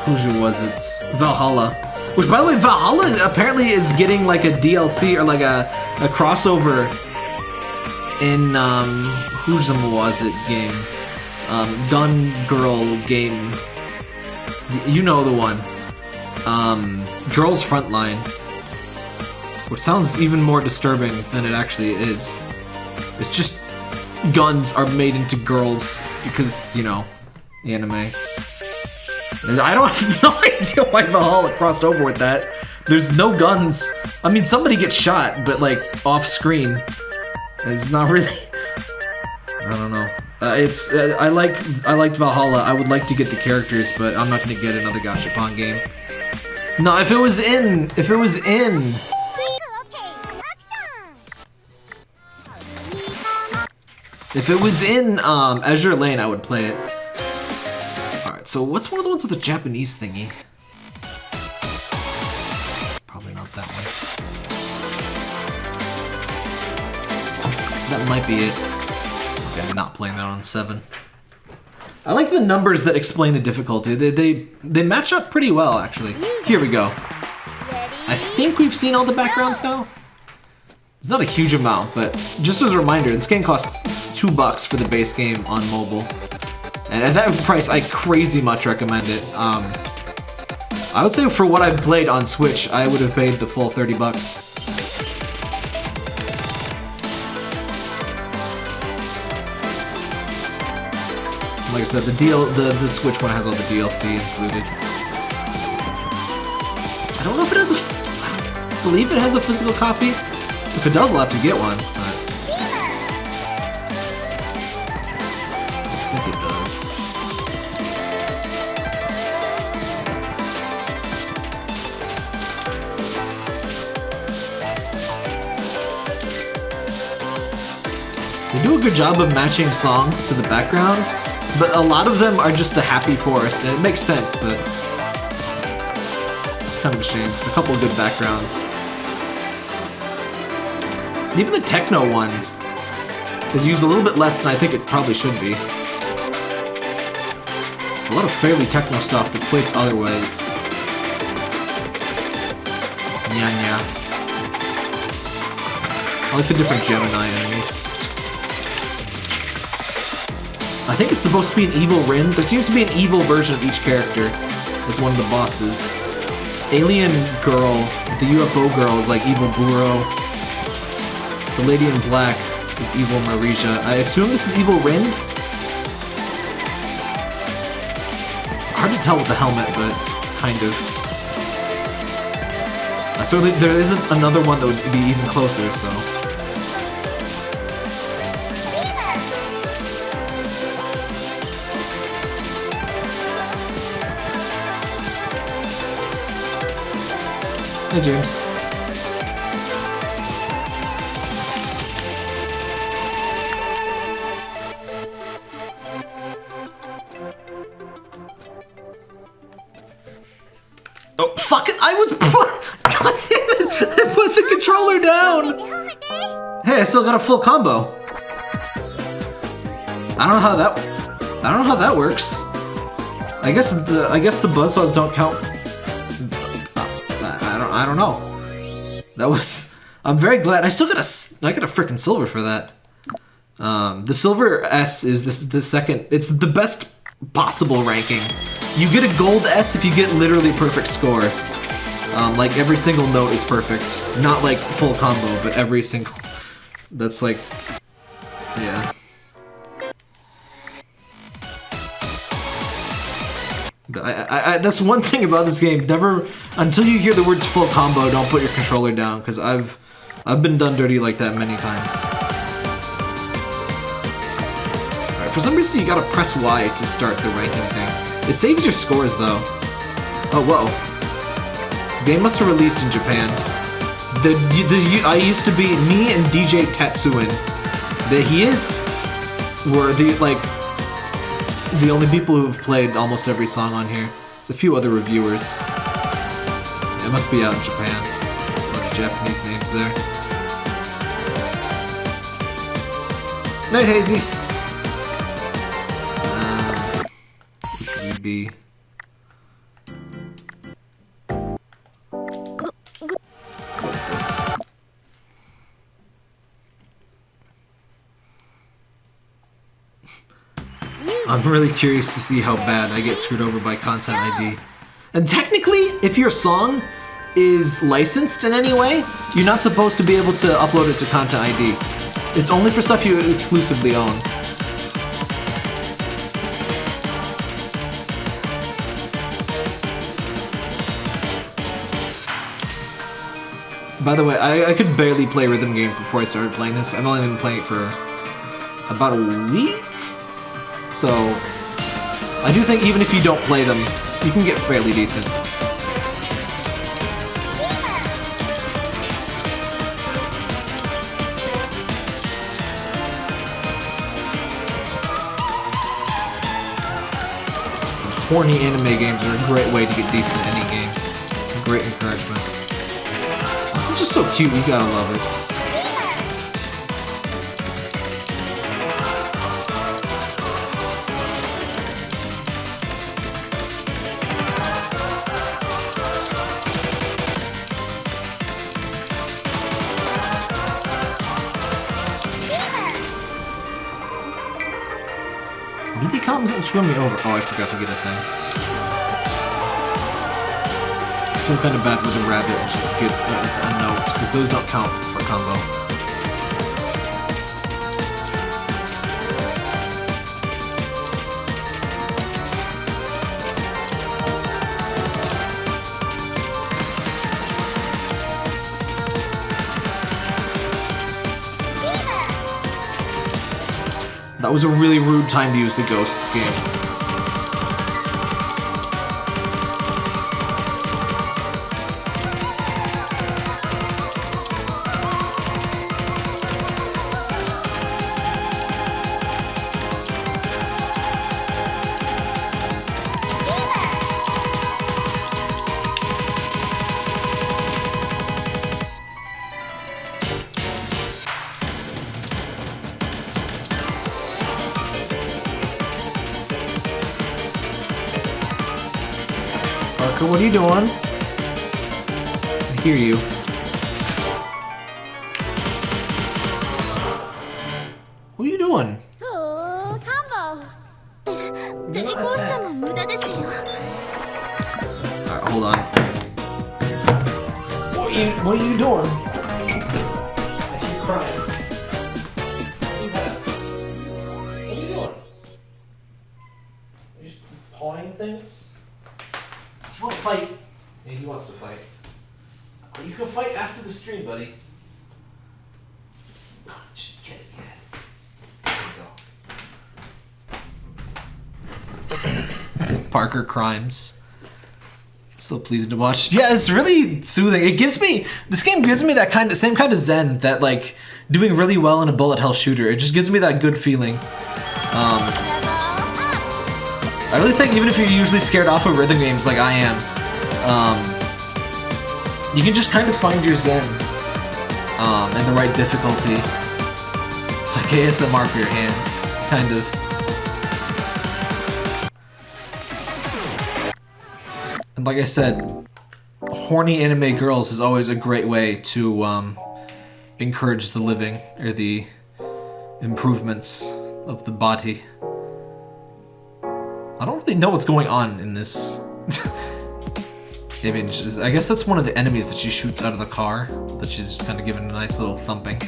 who was it? Valhalla. Which by the way, Valhalla apparently is getting like a DLC or like a, a crossover in um who's was it game? Um Gun Girl game. You know the one. Um Girls Frontline. Which sounds even more disturbing than it actually is. It's just guns are made into girls because, you know, anime. And I don't [laughs] have no idea why Valhalla crossed over with that. There's no guns. I mean, somebody gets shot, but like off screen. It's not really. [laughs] I don't know. Uh, it's uh, I like I liked Valhalla. I would like to get the characters, but I'm not gonna get another Gachapon game. No, if it was in, if it was in, if it was in um, Azure Lane, I would play it. All right, so what's one of the ones with the Japanese thingy? Probably not that one. That might be it. Not playing that on seven. I like the numbers that explain the difficulty. They they they match up pretty well, actually. Here we go. I think we've seen all the backgrounds now. It's not a huge amount, but just as a reminder, this game costs two bucks for the base game on mobile. And at that price, I crazy much recommend it. Um, I would say for what I've played on Switch, I would have paid the full 30 bucks. I said, the deal, the, the Switch one has all the DLC included. I don't know if it has a, I believe it has a physical copy. If it does, I'll have to get one. But I think it does. They do a good job of matching songs to the background, but a lot of them are just the happy forest, and it makes sense, but kind of a shame. It's a couple of good backgrounds. Even the techno one is used a little bit less than I think it probably should be. It's a lot of fairly techno stuff that's placed other ways. Nya nya. I like the different Gemini enemies. I think it's supposed to be an evil Rin. There seems to be an evil version of each character. It's one of the bosses. Alien girl, the UFO girl is like evil Buro. The lady in black is evil Marisha. I assume this is evil Rin? Hard to tell with the helmet, but kind of. Uh, so there isn't another one that would be even closer, so. Hey, James. Oh, fuck it! I was. [laughs] God damn it! I put the controller down! Hey, I still got a full combo. I don't know how that. I don't know how that works. I guess the I guess the buzzsaws don't count. I'm very glad. I still got a I got a freaking silver for that. Um, the silver S is this the second. It's the best possible ranking. You get a gold S if you get literally perfect score. Um, like every single note is perfect. Not like full combo, but every single. That's like, yeah. I, I, I, that's one [laughs] thing about this game. Never until you hear the words full combo, don't put your controller down because I've I've been done dirty like that many times. For some reason you gotta press Y to start the ranking thing. It saves your scores though. Oh whoa. Game must have released in Japan. The, the I used to be me and DJ Tetsuin. The he is were the like the only people who have played almost every song on here. There's a few other reviewers. It must be out in Japan. A Japanese names there. Night Hazy. Uh, be. Let's go with this. I'm really curious to see how bad I get screwed over by Content ID. And technically, if your song is licensed in any way, you're not supposed to be able to upload it to Content ID. It's only for stuff you exclusively own. By the way, I, I could barely play rhythm games before I started playing this. I've only been playing it for about a week? So, I do think even if you don't play them, you can get fairly decent. Horny anime games are a great way to get decent at any game. Great encouragement. This is just so cute, you gotta love it. Screw me over. Oh, I forgot to get a thing. I feel kind of bad with the rabbit just gets a, a note, because those don't count for combo. Was a really rude time to use the Ghosts game. Doing? I hear you. Crimes. So pleasing to watch. Yeah, it's really soothing. It gives me this game gives me that kind of same kind of zen that like doing really well in a bullet hell shooter. It just gives me that good feeling. Um, I really think even if you're usually scared off of rhythm games like I am, um, you can just kind of find your zen um, and the right difficulty. It's like ASMR for your hands, kind of. And like I said, horny anime girls is always a great way to um, encourage the living or the improvements of the body. I don't really know what's going on in this [laughs] image. I guess that's one of the enemies that she shoots out of the car that she's just kind of giving a nice little thumping.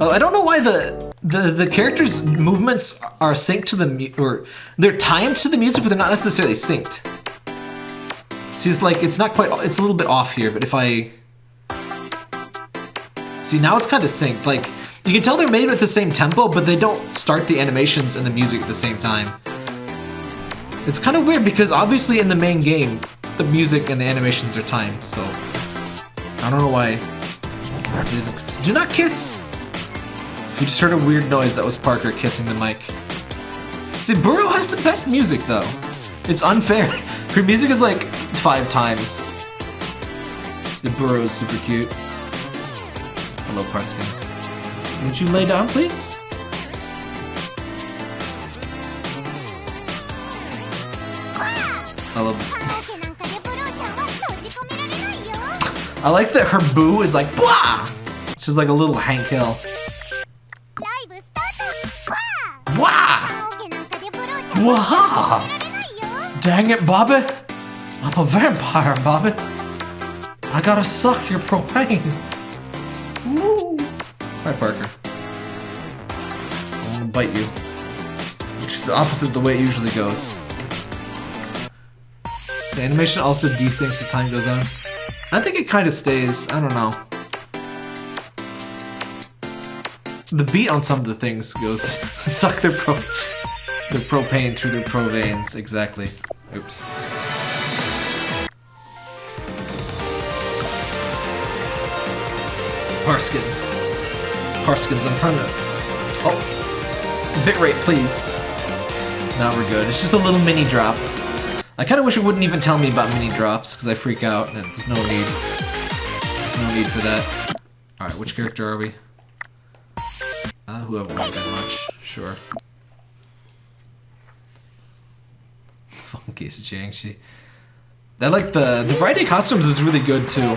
I don't know why the the the characters' movements are synced to the mu- or they're timed to the music, but they're not necessarily synced. See, it's like it's not quite. It's a little bit off here, but if I see now, it's kind of synced. Like you can tell they're made at the same tempo, but they don't start the animations and the music at the same time. It's kind of weird because obviously in the main game, the music and the animations are timed. So I don't know why. Do not kiss. We just heard a weird noise that was Parker kissing the mic. See, Buro has the best music, though. It's unfair. [laughs] Her music is like five times. The Buro's super cute. Hello, Parskins. Would you lay down, please? I love this. [laughs] I like that her boo is like, blah! She's like a little Hank Hill. Waha! Dang it, Bobby! I'm a vampire, Bobby! I gotta suck your propane! Woo! Hi, Parker. I'm gonna bite you. Which is the opposite of the way it usually goes. The animation also desyncs as time goes on. I think it kind of stays, I don't know. The beat on some of the things goes [laughs] suck their pro- their propane through their pro veins. Exactly. Oops. Parskins. Parskins, I'm trying to. Oh. Bitrate, please. Now we're good. It's just a little mini drop. I kind of wish it wouldn't even tell me about mini drops because I freak out and there's no need. There's no need for that. Alright, which character are we? Uh, who haven't really been much. Sure. Funkiest Jiangxi. I like the the variety of costumes is really good too.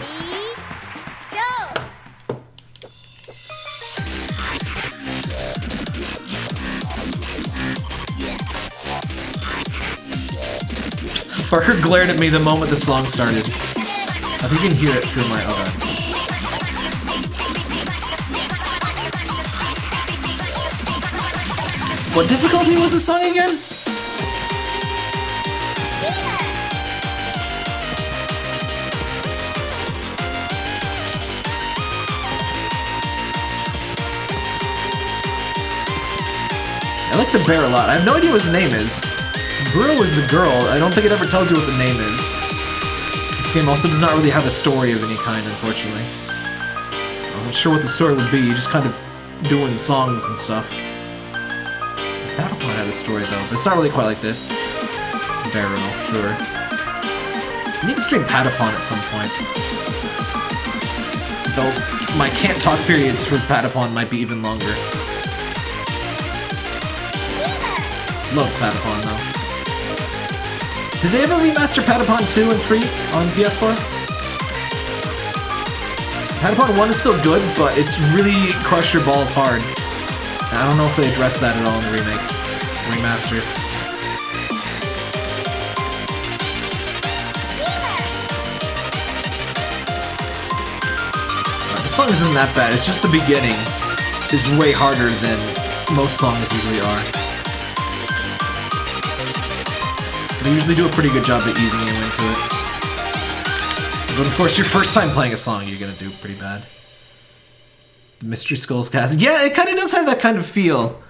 Parker glared at me the moment the song started. I think you can hear it through my okay. What difficulty was the song again? I like the bear a lot. I have no idea what his name is. Bro is the girl. I don't think it ever tells you what the name is. This game also does not really have a story of any kind, unfortunately. I'm not sure what the story would be. You're just kind of doing songs and stuff. Battlefront had a story though, but it's not really quite like this. Buro, sure. I need to stream Patapon at some point. Though my can't talk periods for Patapon might be even longer. Love Patapon though. Did they ever remaster Patapon 2 and 3 on PS4? Patapon 1 is still good, but it's really crush your balls hard. I don't know if they addressed that at all in the remake. Remaster. Uh, The song isn't that bad, it's just the beginning is way harder than most songs usually are. They usually do a pretty good job of easing you into it. But of course, your first time playing a song, you're gonna do pretty bad. The Mystery Skulls cast. Yeah, it kind of does have that kind of feel.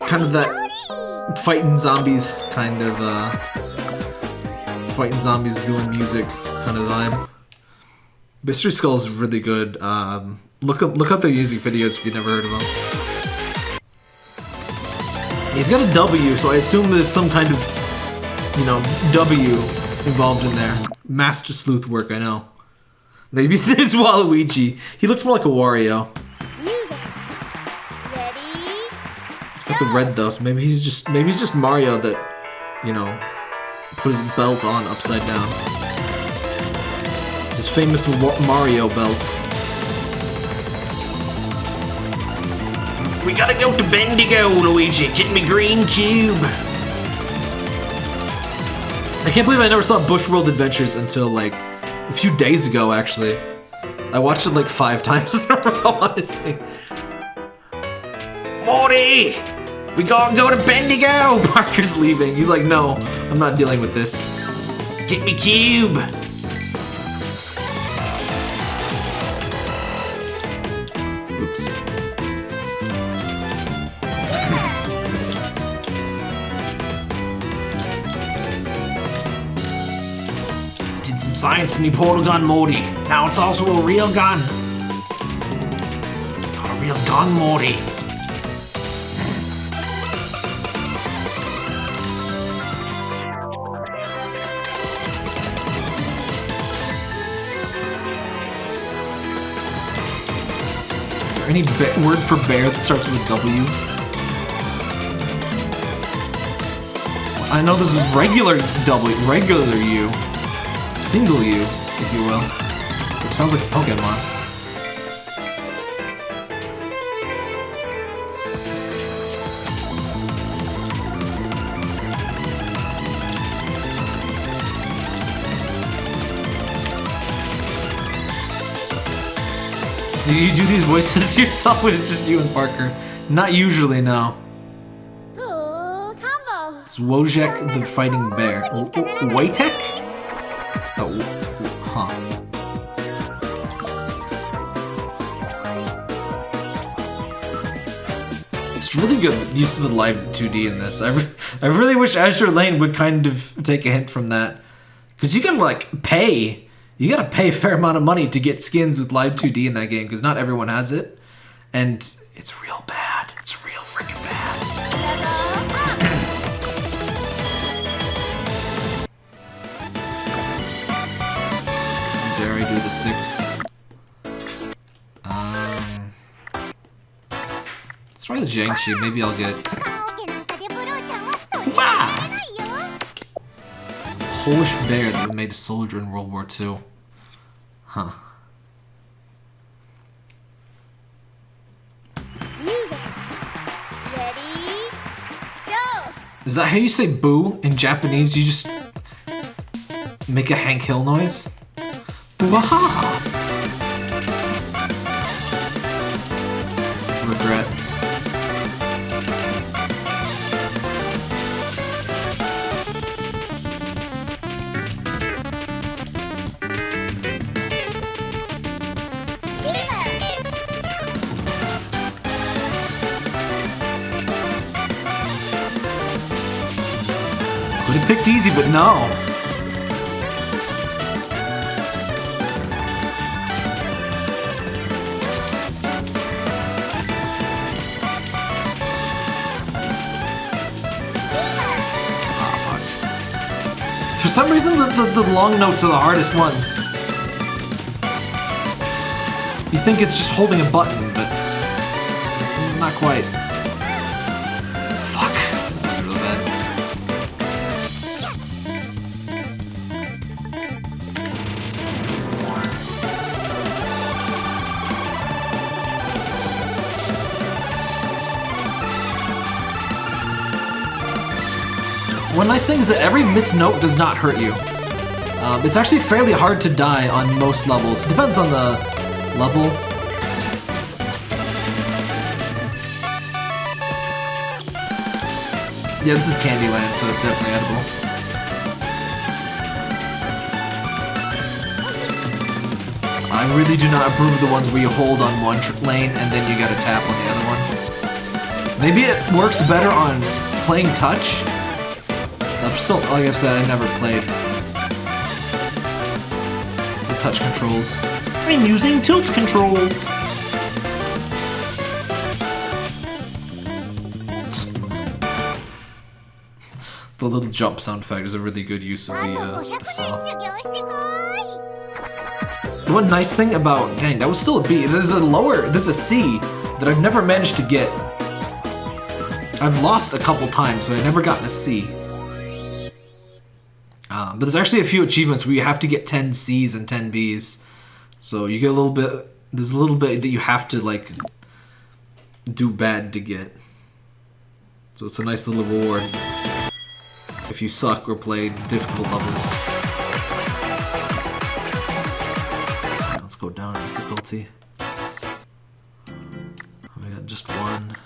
Kind of that fighting zombies kind of, uh. Fighting zombies doing music kind of vibe. Mystery Skulls really good. Um, look up look up their music videos if you've never heard of them. He's got a W, so I assume there's some kind of, you know, W involved in there. Master sleuth work, I know. Maybe [laughs] there's Waluigi. He looks more like a Wario. He's got the red though, so maybe he's just maybe he's just Mario that, you know, put his belt on upside down. His famous Mario belt. We gotta go to Bendigo, Luigi. Get me green cube. I can't believe I never saw Bushworld Adventures until like a few days ago. Actually, I watched it like five [laughs] times in a row. Honestly. Morty, we gotta go to Bendigo. [laughs] Parker's leaving. He's like, no, I'm not dealing with this. Get me cube. Science me portal gun, Morty. Now it's also a real gun. Got a real gun, Morty. Any word for bear that starts with W? I know this is regular W, regular U, single you, if you will. Which sounds like a Pokemon. Do you do these voices [laughs] yourself when it's just you and Parker? Not usually, no. It's Wojek the Fighting Bear. Wojtek? Oh, oh, huh. It's really good use of the live 2D in this. I, re- I really wish Azur Lane would kind of take a hint from that. Because you gotta, like, pay. You gotta pay a fair amount of money to get skins with live 2D in that game, because not everyone has it. And it's real bad. dare I do the six? Um, let's try the Jiangxi, maybe I'll get... Polish bear that made a soldier in World War II. Huh. Is that how you say boo in Japanese? You just make a Hank Hill noise? Wahaha! Regret. Could have picked easy, but no. Some reason, the, the, the long notes are the hardest ones. You think it's just holding a button, One nice thing is that every missed note does not hurt you. Um, it's actually fairly hard to die on most levels. Depends on the level. Yeah, this is Candyland, so it's definitely edible. I really do not approve of the ones where you hold on one lane and then you gotta tap on the other one. Maybe it works better on playing touch still, like I've said, I never played the touch controls. I'm using tilt controls! the little jump sound effect is a really good use of the, uh, the. The one nice thing about, dang, that was still a B. There's a lower, there's a C that I've never managed to get. I've lost a couple times, but I've never gotten a C. But there's actually a few achievements where you have to get 10 C's and 10 B's. So you get a little bit. There's a little bit that you have to like do bad to get. So it's a nice little reward if you suck or play difficult levels. Let's go down in difficulty. We got just one.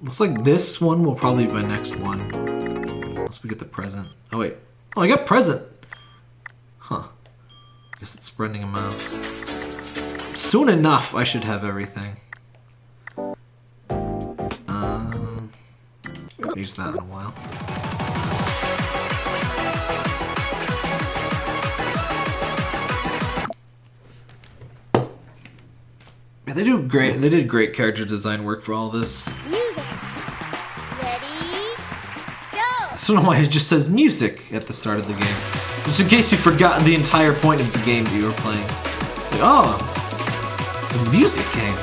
Looks like this one will probably be my next one. We get the present. Oh wait. Oh, I got present! Huh. Guess it's spreading them out. Soon enough, I should have everything. Um, used that in a while. They do great. They did great character design work for all this. I don't know why it just says music at the start of the game. Just in case you've forgotten the entire point of the game that you were playing. Like, oh, it's a music game.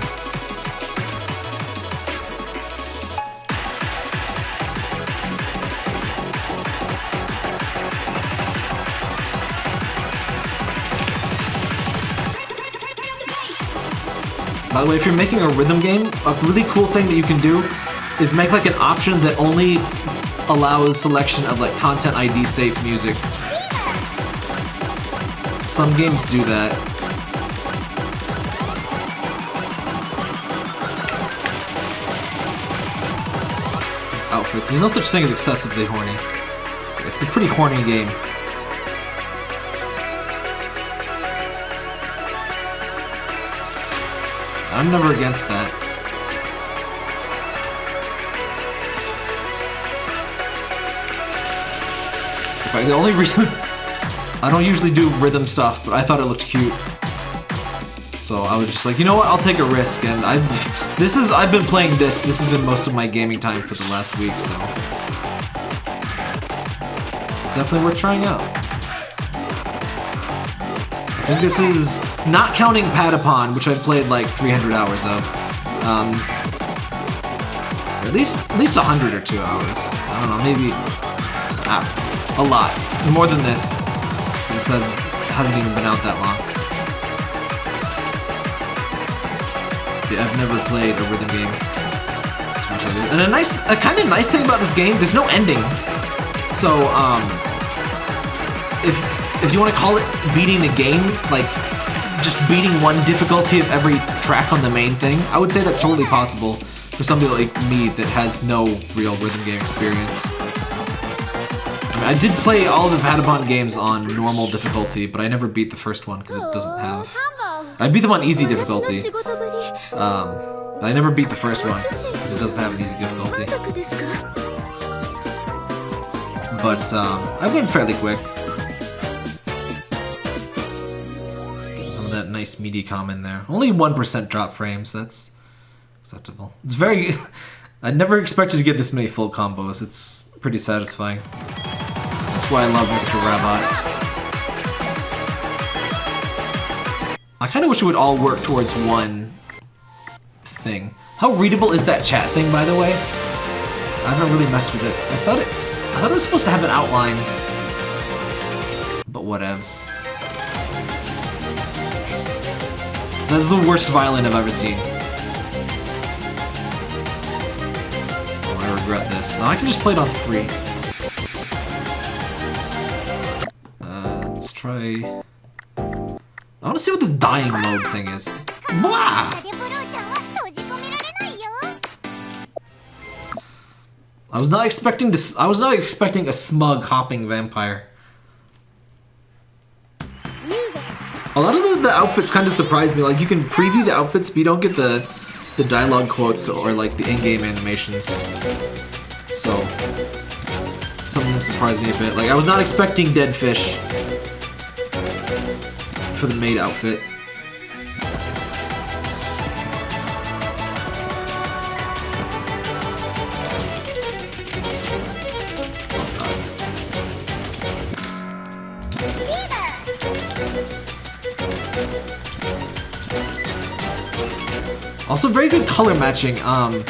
By the way, if you're making a rhythm game, a really cool thing that you can do is make like an option that only allows selection of like content ID safe music. Some games do that. These outfits. There's no such thing as excessively horny. It's a pretty horny game. I'm never against that. Fact, the only reason [laughs] I don't usually do rhythm stuff, but I thought it looked cute. So I was just like, you know what, I'll take a risk, and I've [laughs] this is I've been playing this. This has been most of my gaming time for the last week, so definitely worth trying out. I think this is not counting Patapon, which I've played like 300 hours of. Um, at least at least 100 or two hours. I don't know, maybe ah, a lot more than this. It says it hasn't even been out that long. I've never played a rhythm game. And a nice, a kind of nice thing about this game, there's no ending. So, um, if if you want to call it beating the game, like just beating one difficulty of every track on the main thing, I would say that's totally possible for somebody like me that has no real rhythm game experience. I did play all the Vagabond games on normal difficulty, but I never beat the first one because it doesn't have... I beat them on easy difficulty. Um, but I never beat the first one because it doesn't have an easy difficulty. But um, I went fairly quick. Get some of that nice meaty in there. Only 1% drop frames, that's acceptable. It's very... [laughs] I never expected to get this many full combos. It's pretty satisfying. Why I love Mr. Robot. I kind of wish it would all work towards one thing. How readable is that chat thing, by the way? I haven't really messed with it. I thought it... I thought it was supposed to have an outline. But whatevs. That's the worst violin I've ever seen. Oh, I regret this. Now I can just play it on three. try... I want to see what this dying mode thing is. Blah! I was not expecting this. I was not expecting a smug hopping vampire. A lot of the, the outfits kind of surprised me. Like you can preview the outfits, but you don't get the the dialogue quotes or like the in-game animations. So something surprised me a bit. Like I was not expecting dead fish for the maid outfit. Also very good color matching. Um,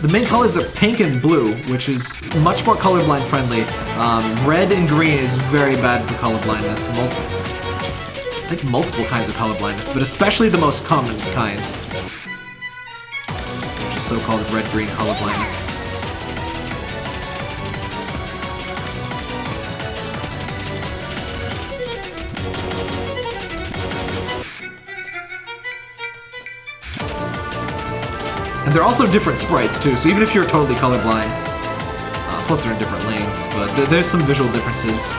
the main colors are pink and blue, which is much more colorblind friendly. Um, red and green is very bad for colorblindness. Mul I think multiple kinds of colorblindness, but especially the most common kind. Which is so-called red-green colorblindness. And they're also different sprites too, so even if you're totally colorblind, uh, plus they're in different lanes, but th there's some visual differences.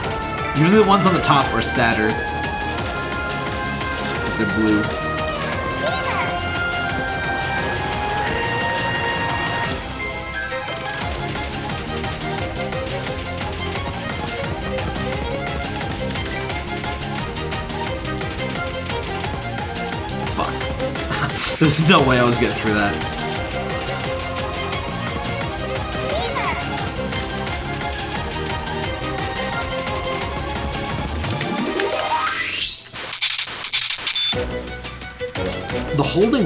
Usually the ones on the top are sadder, they're blue. Fuck. [laughs] There's no way I was getting through that.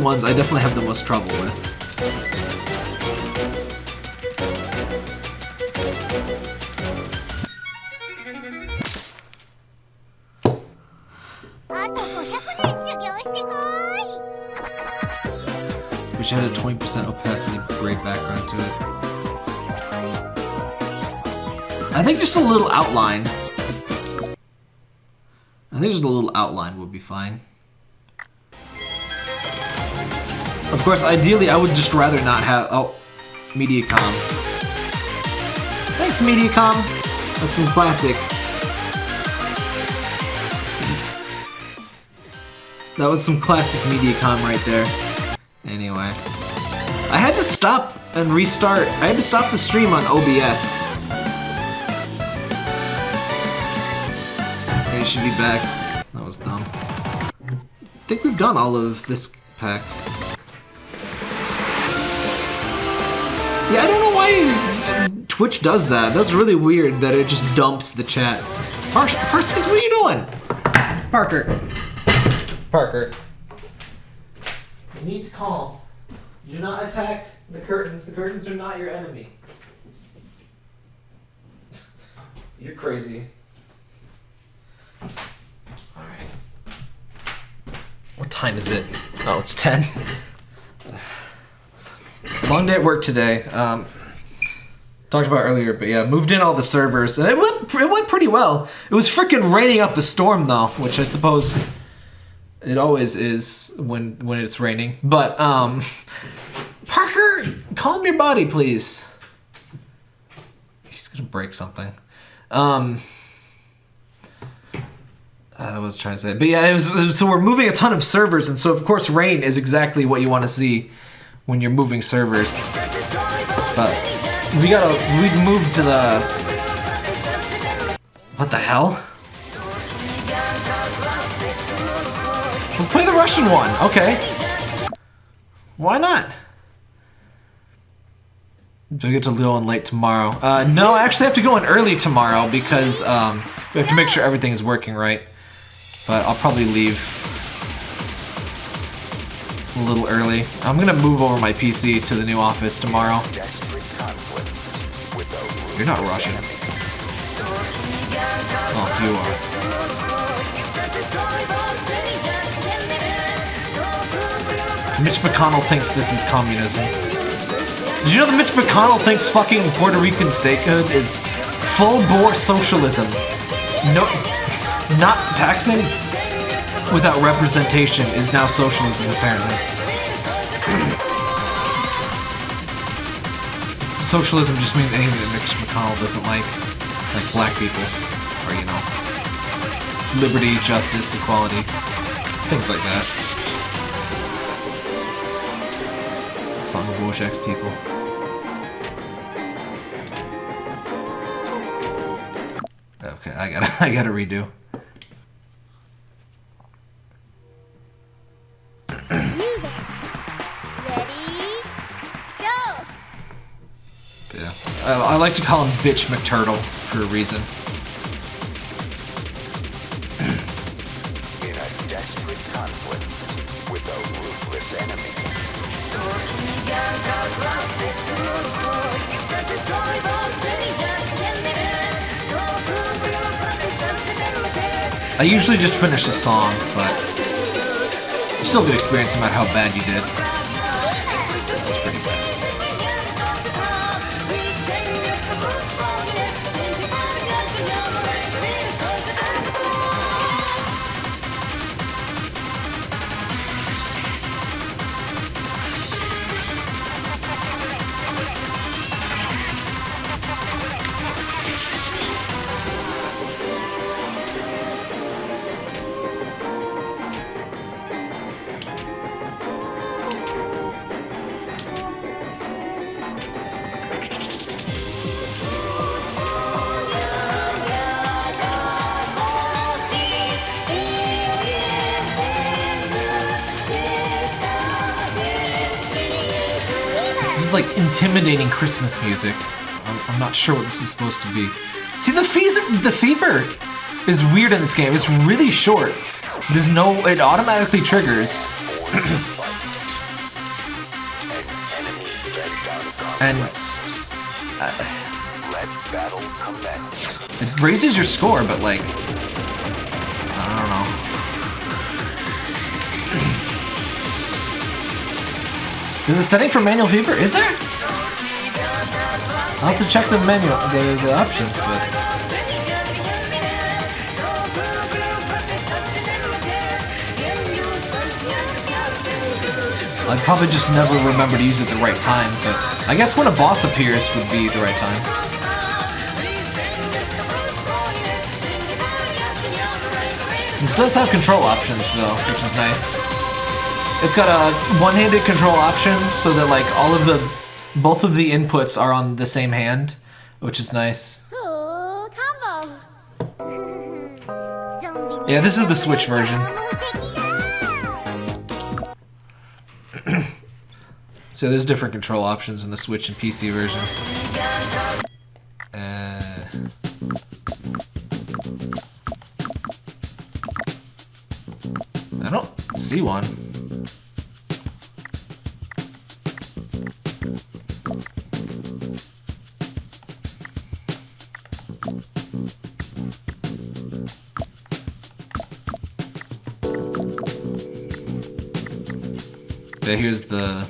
Ones I definitely have the most trouble with. I had a 20% opacity gray background to it. I think just a little outline. I think just a little outline would be fine. Of course, ideally, I would just rather not have... Oh, Mediacom. Thanks, Mediacom. That's some classic. That was some classic Mediacom right there. Anyway. I had to stop and restart. I had to stop the stream on OBS. Okay, should be back. That was dumb. I think we've done all of this pack. Yeah, I don't know why Twitch does that. That's really weird that it just dumps the chat. Par Parsons, what are you doing? Parker. Parker. You need to calm. Do not attack the curtains. The curtains are not your enemy. You're crazy. Alright. What time is it? Oh, it's 10. Long day at work today. Um, talked about earlier, but yeah, moved in all the servers, and it went it went pretty well. It was freaking raining up a storm though, which I suppose it always is when when it's raining. But um, [laughs] Parker, calm your body, please. He's gonna break something. Um. I was trying to say, but yeah, it was, so we're moving a ton of servers, and so of course rain is exactly what you want to see when you're moving servers. But we gotta we moved to the what the hell? We'll play the Russian one. Okay. Why not? Do I get to go in late tomorrow? Uh, no, I actually have to go in early tomorrow because um, we have to make sure everything is working right. But I'll probably leave a little early. I'm gonna move over my PC to the new office tomorrow. You're not Russian. Oh, you are. Mitch McConnell thinks this is communism. Did you know that Mitch McConnell thinks fucking Puerto Rican statehood is full bore socialism? No, not taxing without representation is now socialism, apparently. socialism just means anything that Mitch McConnell doesn't like, like black people, or you know, liberty, justice, equality, things like that. Song of Wojciech's people. Okay, I gotta, [laughs] I gotta redo. Like to call him Bitch McTurtle for a reason. in a desperate conflict with a ruthless enemy. I usually just finish the song, but you still get experience no matter how bad you did. Christmas music. I'm, I'm not sure what this is supposed to be. See, the fever, the fever is weird in this game. It's really short. There's no, it automatically triggers. [clears throat] and commence. it raises your score, but like, I don't know. [clears throat] There's a setting for manual fever? Is there? I'll have to check the menu, the, the options, but... I'd probably just never remember to use it the right time, but I guess when a boss appears would be the right time. This does have control options though, which is nice. It's got a one-handed control option so that like all of the both of the inputs are on the same hand, which is nice. Yeah, this is the Switch version. [coughs] so there's different control options in the Switch and PC version. Here's the.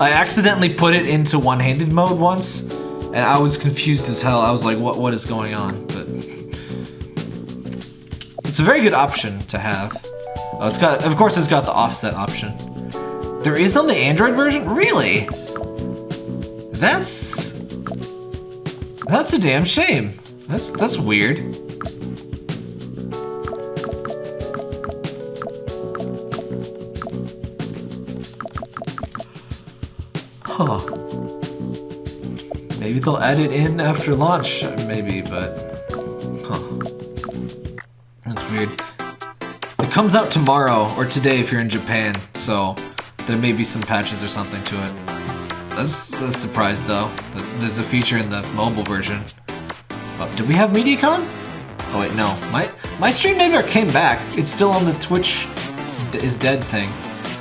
I accidentally put it into one-handed mode once, and I was confused as hell. I was like, "What? What is going on?" But it's a very good option to have. Oh, it's got. Of course, it's got the offset option. There is on the Android version. Really? That's. That's a damn shame. That's that's weird. Huh. Maybe they'll add it in after launch, maybe, but... Huh. That's weird. It comes out tomorrow, or today if you're in Japan, so there may be some patches or something to it. That's a surprise, though. There's a feature in the mobile version. Oh, did we have Mediacom? Oh wait, no. My my stream never came back. It's still on the Twitch is dead thing.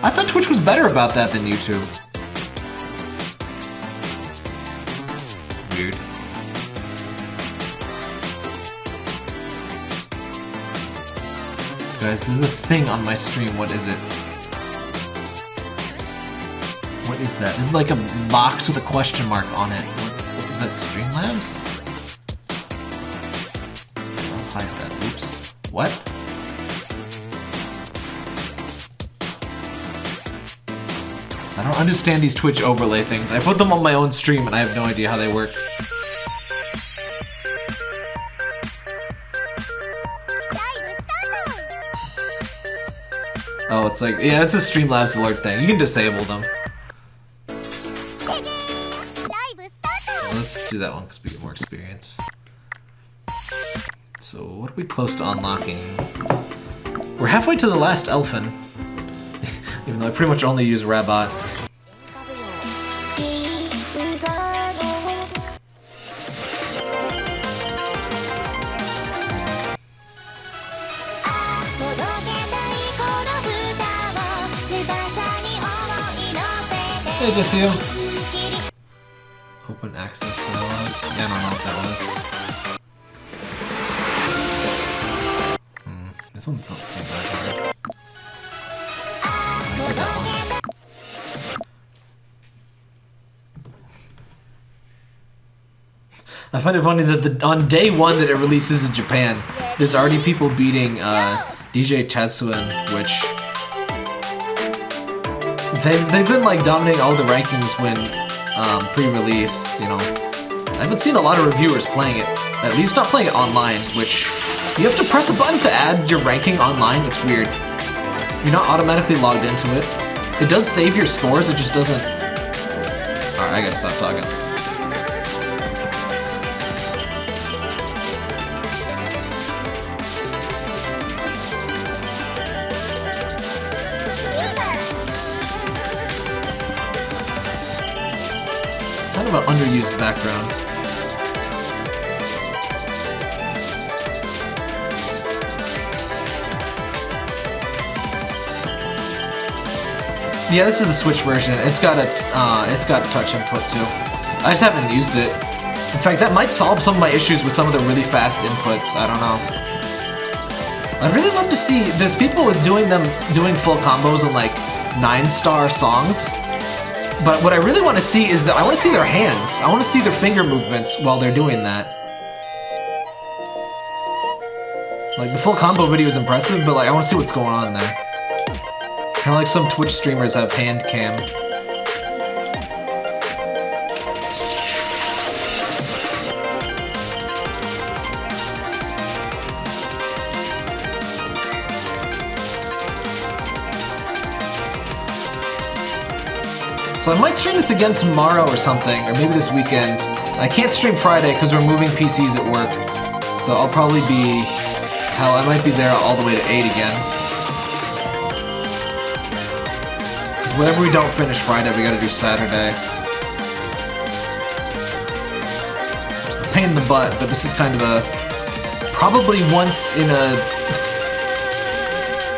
I thought Twitch was better about that than YouTube. Weird. Guys, there's a thing on my stream. What is it? What is that? Is like a box with a question mark on it that Streamlabs? I'll hide that. Oops. What? I don't understand these Twitch overlay things. I put them on my own stream and I have no idea how they work. Oh, it's like, yeah, it's a Streamlabs alert thing. You can disable them. That one because we get more experience. So, what are we close to unlocking? We're halfway to the last Elfin. [laughs] Even though I pretty much only use Rabot. Hey, just find it funny that the, on day one that it releases in Japan, there's already people beating uh, DJ Tatsuen, which they've, they've been like dominating all the rankings when um, pre-release, you know. I haven't seen a lot of reviewers playing it, at least not playing it online, which you have to press a button to add your ranking online. It's weird. You're not automatically logged into it. It does save your scores, it just doesn't. Alright, I gotta stop talking. Kind underused background. Yeah, this is the Switch version. It's got a, uh, it's got touch input too. I just haven't used it. In fact, that might solve some of my issues with some of the really fast inputs. I don't know. I'd really love to see. There's people with doing them doing full combos on like nine star songs. But what I really want to see is that I want to see their hands. I want to see their finger movements while they're doing that. Like the full combo video is impressive, but like I want to see what's going on there. Kind of like some Twitch streamers have hand cam. So I might stream this again tomorrow or something, or maybe this weekend. I can't stream Friday because we're moving PCs at work. So I'll probably be... Hell, I might be there all the way to 8 again. Because whatever we don't finish Friday, we gotta do Saturday. It's a pain in the butt, but this is kind of a... Probably once in a...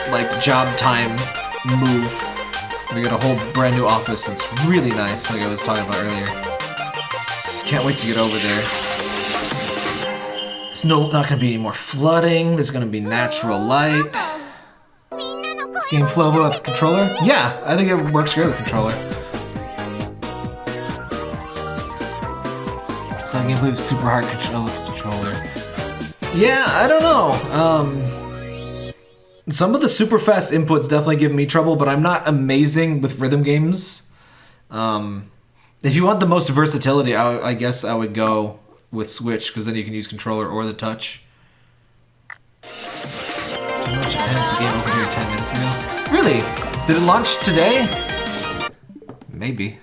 Like, job time move. We got a whole brand new office that's really nice, like I was talking about earlier. Can't wait to get over there. There's no, not gonna be any more flooding, there's gonna be natural light. This game flow with controller? Yeah, I think it works great with controller. Some gameplay with super hard controls controller. Yeah, I don't know. Um, some of the super fast inputs definitely give me trouble, but I'm not amazing with rhythm games. Um, if you want the most versatility, I, I guess I would go with Switch, because then you can use controller or the touch. How much I had the game over here 10 minutes ago? Really? Did it launch today? Maybe.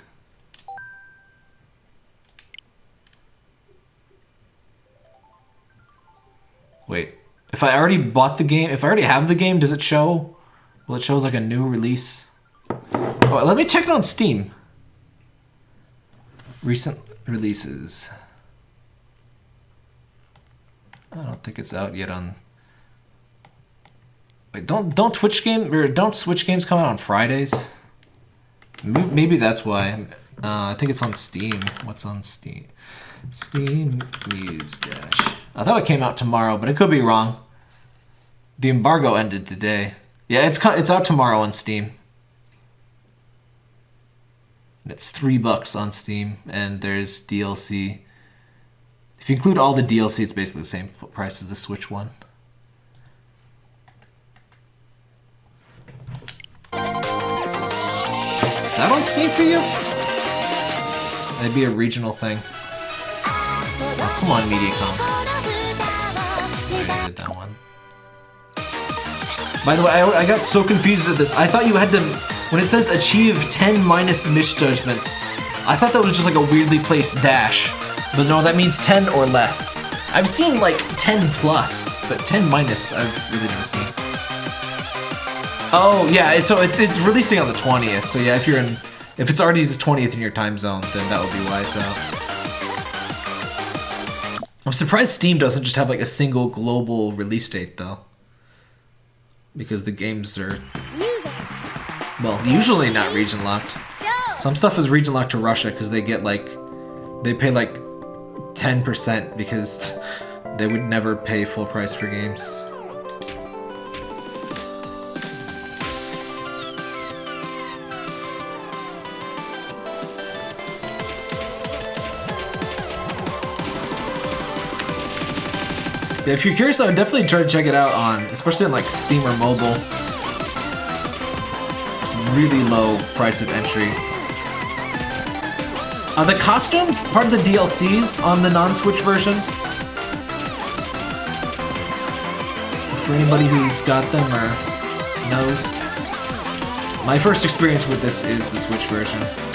Wait. If I already bought the game, if I already have the game, does it show? Well, it shows like a new release. Oh, let me check it on Steam. Recent releases. I don't think it's out yet on. Wait, don't don't Twitch game or don't Switch games come out on Fridays? Maybe, that's why. Uh, I think it's on Steam. What's on Steam? Steam News Dash. I thought it came out tomorrow, but it could be wrong. The embargo ended today. Yeah, it's it's out tomorrow on Steam. It's three bucks on Steam, and there's DLC. If you include all the DLC, it's basically the same price as the Switch one. Is that on Steam for you? That'd be a regional thing. Oh, come on, Mediacom. That one. By the way, I, I got so confused at this. I thought you had to, when it says achieve 10 minus misjudgments, I thought that was just like a weirdly placed dash. But no, that means 10 or less. I've seen like 10 plus, but 10 minus I've really never seen. Oh yeah, it's, so it's it's releasing on the 20th. So yeah, if you're in, if it's already the 20th in your time zone, then that would be why it's out. I'm surprised Steam doesn't just have like a single global release date though. Because the games are, well, usually not region locked. Some stuff is region locked to Russia because they get like, they pay like 10% because [laughs] they would never pay full price for games. If you're curious, I would definitely try to check it out on, especially on like Steam or mobile. Really low price of entry. Are the costumes part of the DLCs on the non-Switch version? For anybody who's got them or knows. My first experience with this is the Switch version.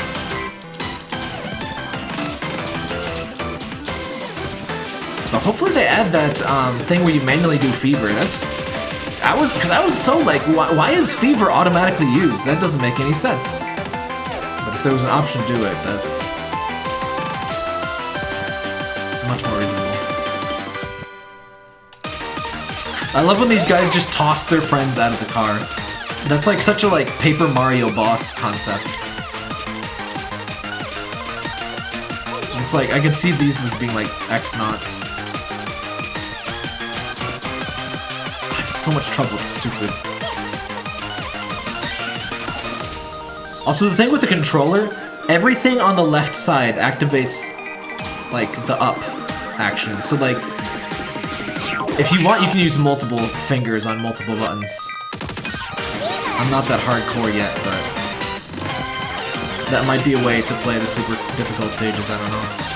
Hopefully they add that um, thing where you manually do fever. That's I was because I was so like, why, why is fever automatically used? That doesn't make any sense. But if there was an option to do it, that much more reasonable. I love when these guys just toss their friends out of the car. That's like such a like Paper Mario boss concept. It's like I can see these as being like X so much trouble, it's stupid. Also, the thing with the controller, everything on the left side activates like the up action. So like if you want you can use multiple fingers on multiple buttons. I'm not that hardcore yet, but that might be a way to play the super difficult stages, I don't know.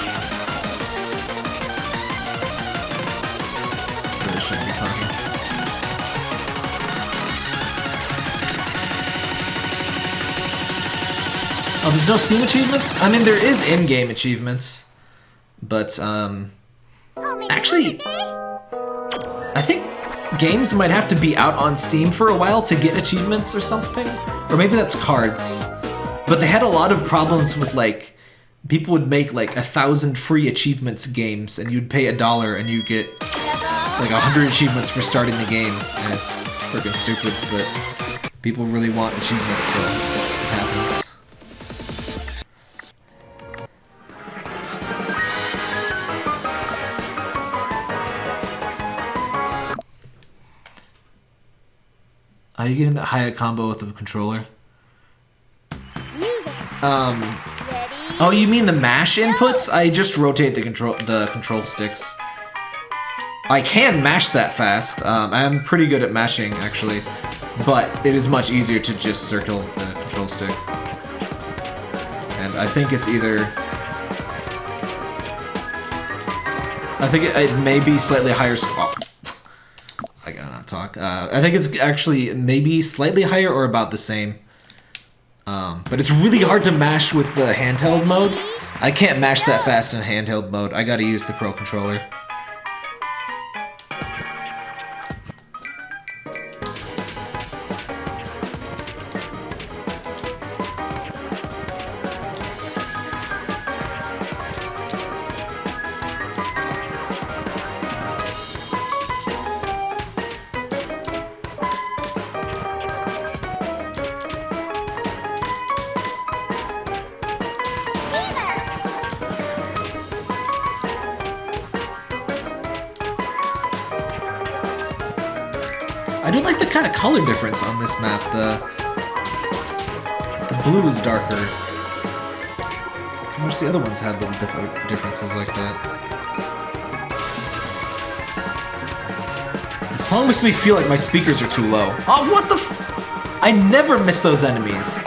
Oh, there's no Steam achievements? I mean, there is in-game achievements, but, um... Actually, I think games might have to be out on Steam for a while to get achievements or something. Or maybe that's cards. But they had a lot of problems with, like, people would make, like, a thousand free achievements games, and you'd pay a dollar and you get, like, a hundred achievements for starting the game. And it's freaking stupid, but people really want achievements, so Are you getting that high combo with the controller? Um. Oh, you mean the mash inputs? I just rotate the control the control sticks. I can mash that fast. Um, I'm pretty good at mashing actually, but it is much easier to just circle the control stick. And I think it's either. I think it, it may be slightly higher. Oh, I gotta not talk. Uh, I think it's actually maybe slightly higher or about the same. Um, but it's really hard to mash with the handheld mode. I can't mash that fast in handheld mode. I gotta use the Pro Controller. I do like the kind of color difference on this map. The the blue is darker. I wish the other ones had little diff differences like that. The song makes me feel like my speakers are too low. Oh, what the I never miss those enemies.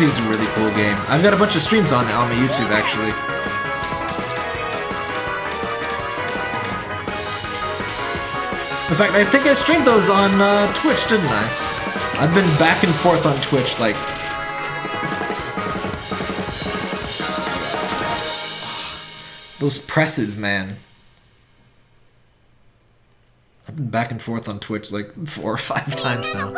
Is a really cool game. I've got a bunch of streams on it on my YouTube, actually. In fact, I think I streamed those on uh, Twitch, didn't I? I've been back and forth on Twitch, like... Those presses, man. I've been back and forth on Twitch like four or five [laughs] times now.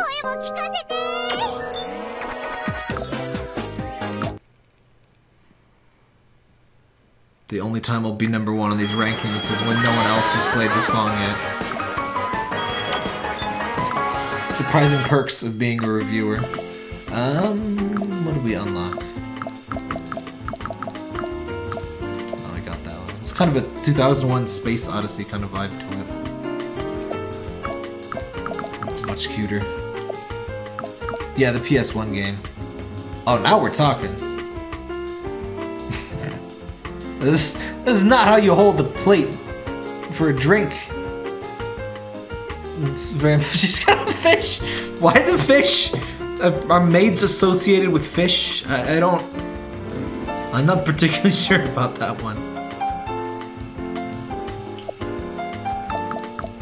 The only time I'll be number one on these rankings is when no one else has played the song yet. Surprising perks of being a reviewer. Um, what do we unlock? Oh, I got that one. It's kind of a 2001 Space Odyssey kind of vibe to it. Much cuter. Yeah, the PS1 game. Oh, now we're talking. This, this is not how you hold the plate for a drink. It's very [laughs] just got a fish. Why the fish? Are maids associated with fish? I, I don't. I'm not particularly [laughs] sure about that one.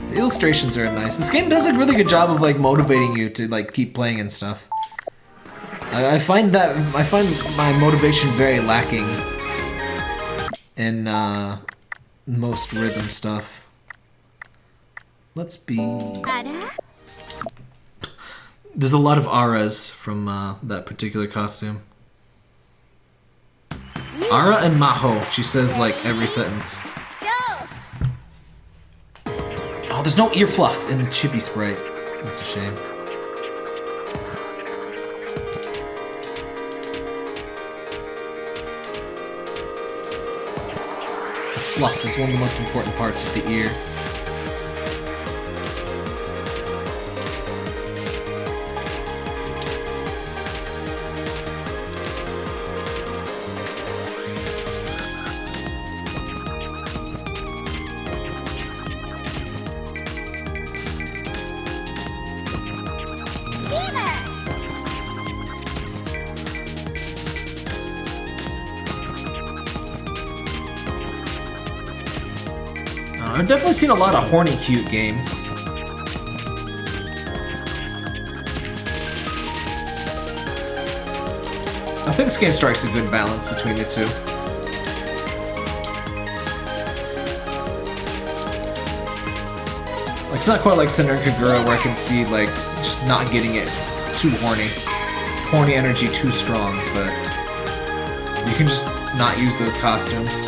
The illustrations are nice. This game does a really good job of like motivating you to like keep playing and stuff. I, I find that I find my motivation very lacking in uh, most rhythm stuff. Let's be. There's a lot of auras from uh, that particular costume. Ara and Maho, she says like every sentence. Oh, there's no ear fluff in the Chippy Sprite. That's a shame. Fluff is one of the most important parts of the ear. Seen a lot of horny cute games. I think this game strikes a good balance between the two. Like, it's not quite like Senran Kagura where I can see, like, just not getting it. It's too horny. Horny energy too strong, but you can just not use those costumes.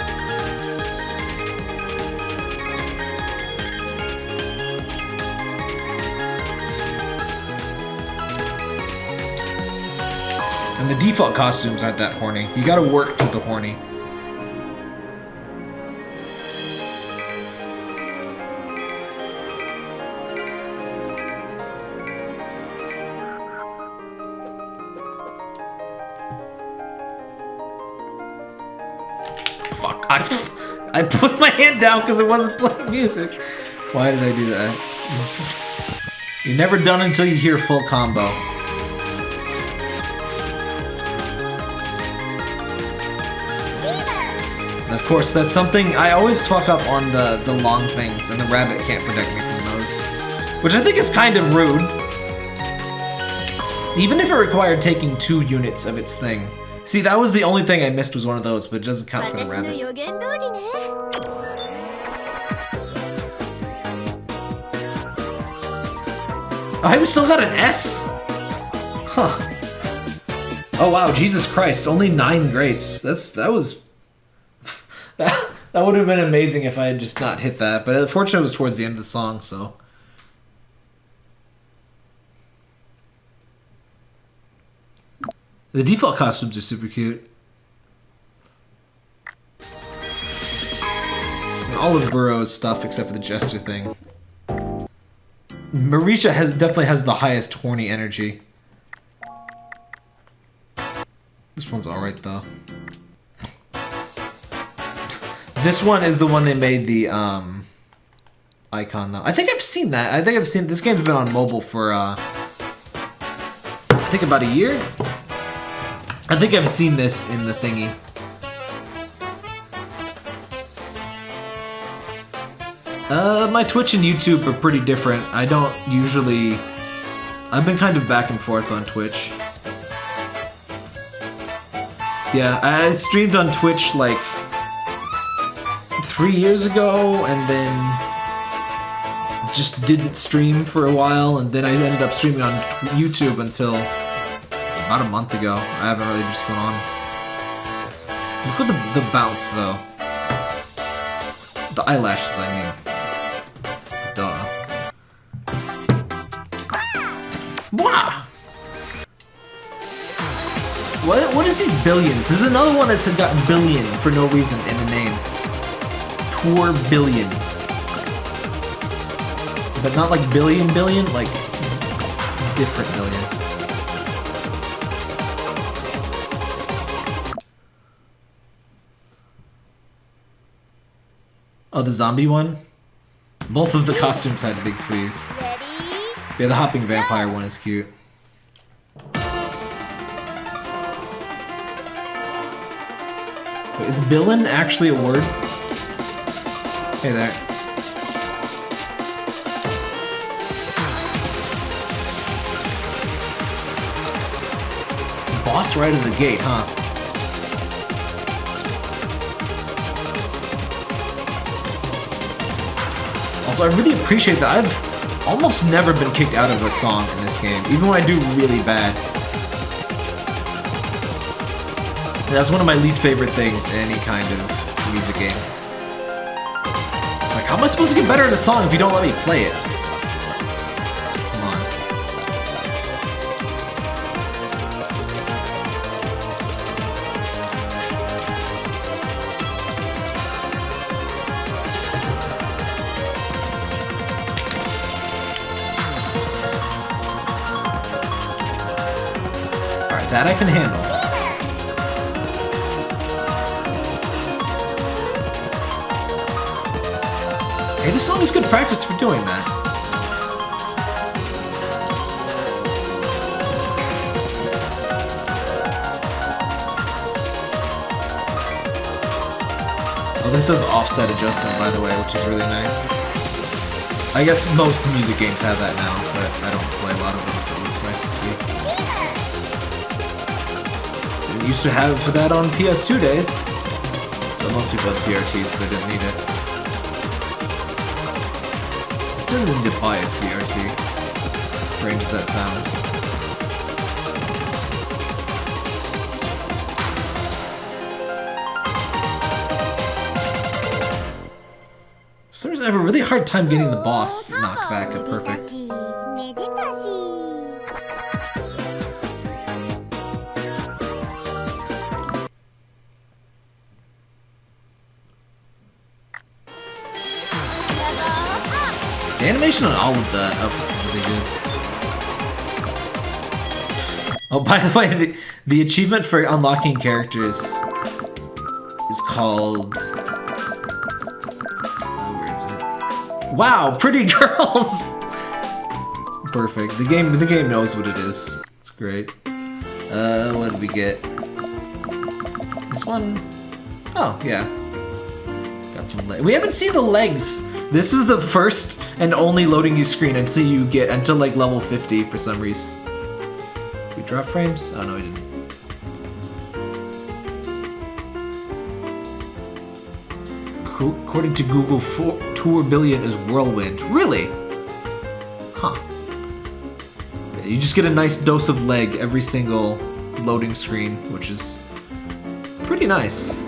Default costumes aren't that horny. You gotta work to the horny. Fuck. I, [laughs] I put my hand down because it wasn't playing music. Why did I do that? [laughs] You're never done until you hear full combo. course, that's something I always fuck up on the, the long things, and the rabbit can't protect me from those. Which I think is kind of rude. Even if it required taking two units of its thing. See, that was the only thing I missed was one of those, but it doesn't count for the rabbit. I still got an S? Huh. Oh wow, Jesus Christ, only nine greats. That's that was that, [laughs] that would have been amazing if I had just not hit that, but unfortunately it was towards the end of the song, so The default costumes are super cute. All of Buro's stuff except for the jester thing. Marisha has definitely has the highest horny energy. This one's alright though. This one is the one they made the um icon though. I think I've seen that. I think I've seen this game's been on mobile for uh I think about a year. I think I've seen this in the thingy. Uh, my Twitch and YouTube are pretty different. I don't usually... I've been kind of back and forth on Twitch. Yeah, I streamed on Twitch like three years ago and then just didn't stream for a while and then I ended up streaming on YouTube until about a month ago. I haven't really just been on. Look at the, the bounce though. The eyelashes, I mean. Duh. What, what is these billions? There's another one that's got billion for no reason in the name. Tour billion. But not like billion billion, like different billion. Oh, the zombie one? Both of the costumes had big sleeves. Ready? Yeah, the hopping vampire one is cute. Wait, is Billin actually a word? Hey there. Boss right in the gate, huh? Also, I really appreciate that. I've almost never been kicked out of a song in this game, even when I do really bad. That's one of my least favorite things in any kind of music game. How am I supposed to get better at a song if you don't let me play it? By the way, which is really nice. I guess most music games have that now, but I don't play a lot of them, so it's nice to see. Used to have that on PS2 days, but most people had CRT, so they didn't need it. I still need to buy a CRT. Strange as that sounds. have a really hard time getting the boss oh, knockback at perfect. The animation on all of the outfits is really good. Oh, by the way, the, the achievement for unlocking characters is called Wow, pretty [laughs] girls. Perfect. The game, the game knows what it is. It's great. Uh, what did we get? This one. Oh yeah. Got some le- we haven't seen the legs. This is the first and only loading you screen until you get until like level 50 for some reason. We drop frames? Oh no, we didn't. Co- According to Google, four, tour billion is whirlwind. Really? Huh. You just get a nice dose of leg every single loading screen, which is pretty nice.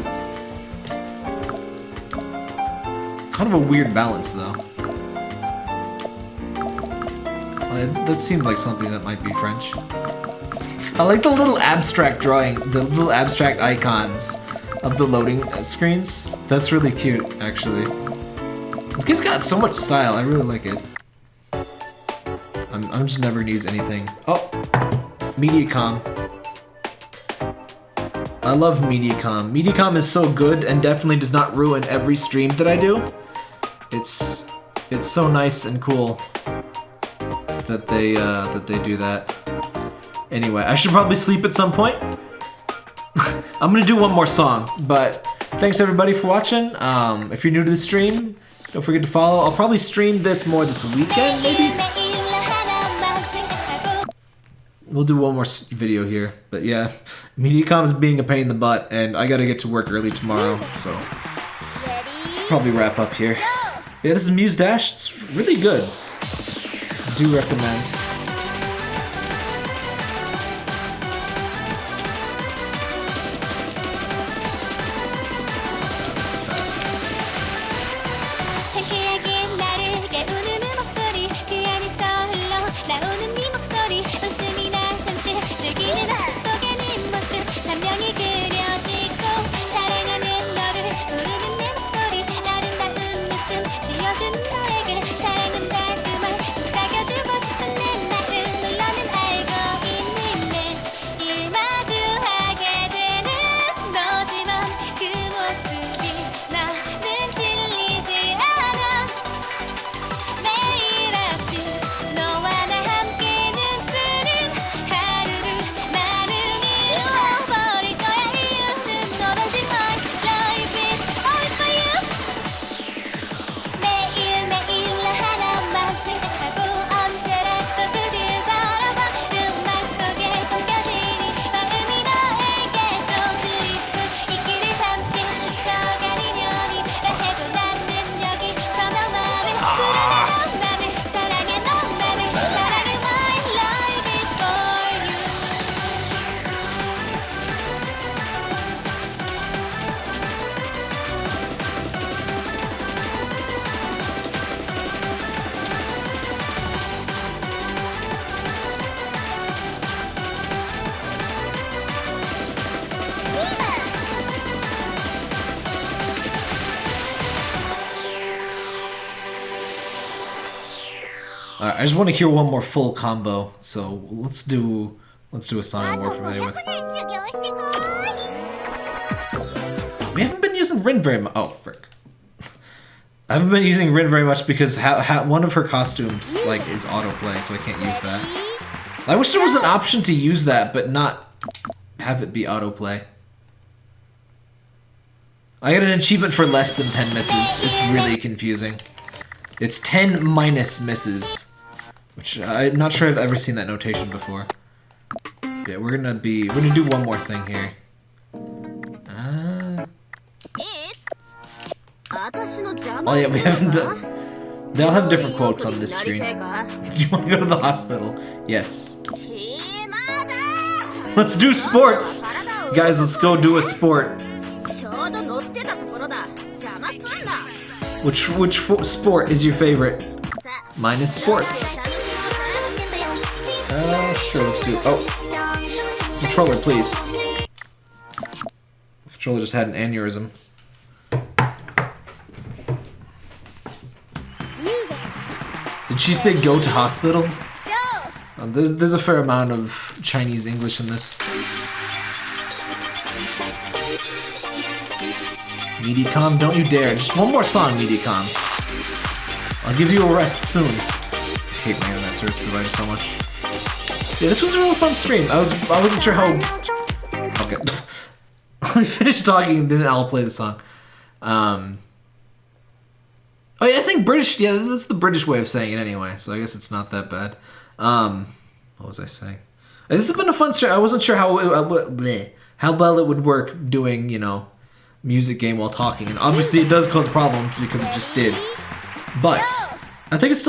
Kind of a weird balance, though. Uh, That seemed like something that might be French. I like the little abstract drawing, the little abstract icons of the loading uh, screens. That's really cute, actually. This game's got so much style. I really like it. I'm, I'm just never gonna use anything. Oh, Mediacom. I love Mediacom. Mediacom is so good and definitely does not ruin every stream that I do. It's it's so nice and cool that they uh, that they do that. Anyway, I should probably sleep at some point. [laughs] I'm gonna do one more song, but thanks everybody for watching. Um, if you're new to the stream, don't forget to follow. I'll probably stream this more this weekend, maybe. We'll do one more video here, but yeah, MediaCom's being a pain in the butt, and I gotta get to work early tomorrow, so probably wrap up here. Yeah, this is Muse Dash. It's really good. Do recommend. want to hear one more full combo, so let's do let's do a song more familiar with. We haven't been using Rin very much. Oh, frick. [laughs] I haven't been using Rin very much because one of her costumes like is autoplay, so I can't use that. I wish there was an option to use that, but not have it be autoplay. I got an achievement for less than 10 misses. It's really confusing. It's 10 minus misses. Which I'm not sure I've ever seen that notation before. Yeah, we're gonna be, we're gonna do one more thing here. Uh... Oh yeah, we haven't done... They all have different quotes on this screen. do [laughs] you want to go to the hospital? Yes. Let's do sports! Guys, let's go do a sport. Which, which sport is your favorite? Mine is sports. Uh, sure, let's do... Oh. Controller, please. Controller just had an aneurysm. Did she say go to hospital? Uh, there's, there's a fair amount of Chinese English in this. MediaCom, don't you dare. Just one more song, MediaCom. I'll give you a rest soon. I hate my internet service provider so much. Yeah, this was a real fun stream. I was I wasn't sure how Okay. [laughs] Let me finish talking and then I'll play the song. Um Oh yeah, I think British yeah, that's the British way of saying it anyway, so I guess it's not that bad. Um what was I saying? Uh, This has been a fun stream. I wasn't sure how it, uh, bleh, how well it would work doing, you know, music game while talking. And obviously it does cause problems because it just did. But I think it's still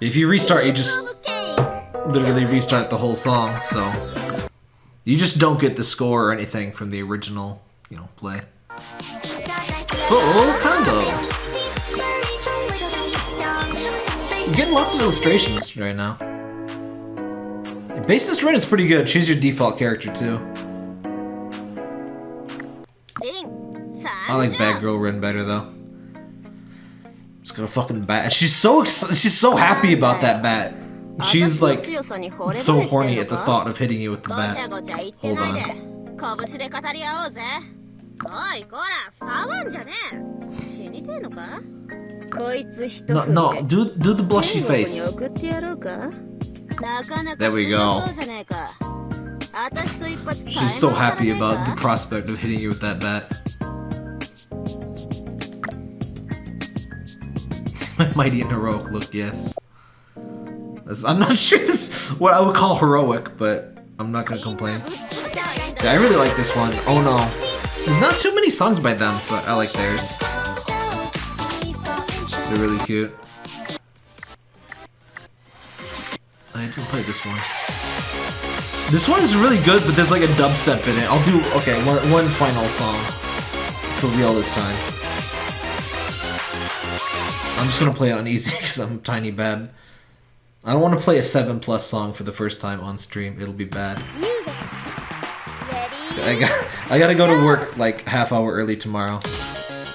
If you restart, you just literally restart the whole song, so you just don't get the score or anything from the original, you know, play. Oh, combo! I'm getting lots of illustrations right now. Bassist Rin is pretty good. Choose your default character too. I like Bad Girl Rin better though. It's got a fucking bat. She's so ex- she's so happy about that bat. She's 私の like 強さに惚れ so 惚れしてん horny の at the か thought of hitting you with the ごちゃ bat. ごちゃ言ってないで拳で語り合おうぜおいこら触んじゃねえ死にてえのかこいつ一 No, 振り no, で do do the blushy 天国に face. 送ってやろうかなかなか There we 強 go. そうじゃねえか私と一発 She's so タイ happy ム当た about ら the ねえか prospect of hitting you with that bat. mighty and heroic look, yes. I'm not [laughs] sure this what I would call heroic, but I'm not gonna complain. Yeah, I really like this one. Oh no. There's not too many songs by them, but I like theirs. They're really cute. I didn't play this one. This one is really good, but there's like a dubstep in it. I'll do, okay, one, one final song. For real this time. I'm just gonna play it on easy [laughs] because I'm tiny bad. I don't want to play a seven plus song for the first time on stream. It'll be bad. Music. Ready? I got I gotta go to work like half hour early tomorrow.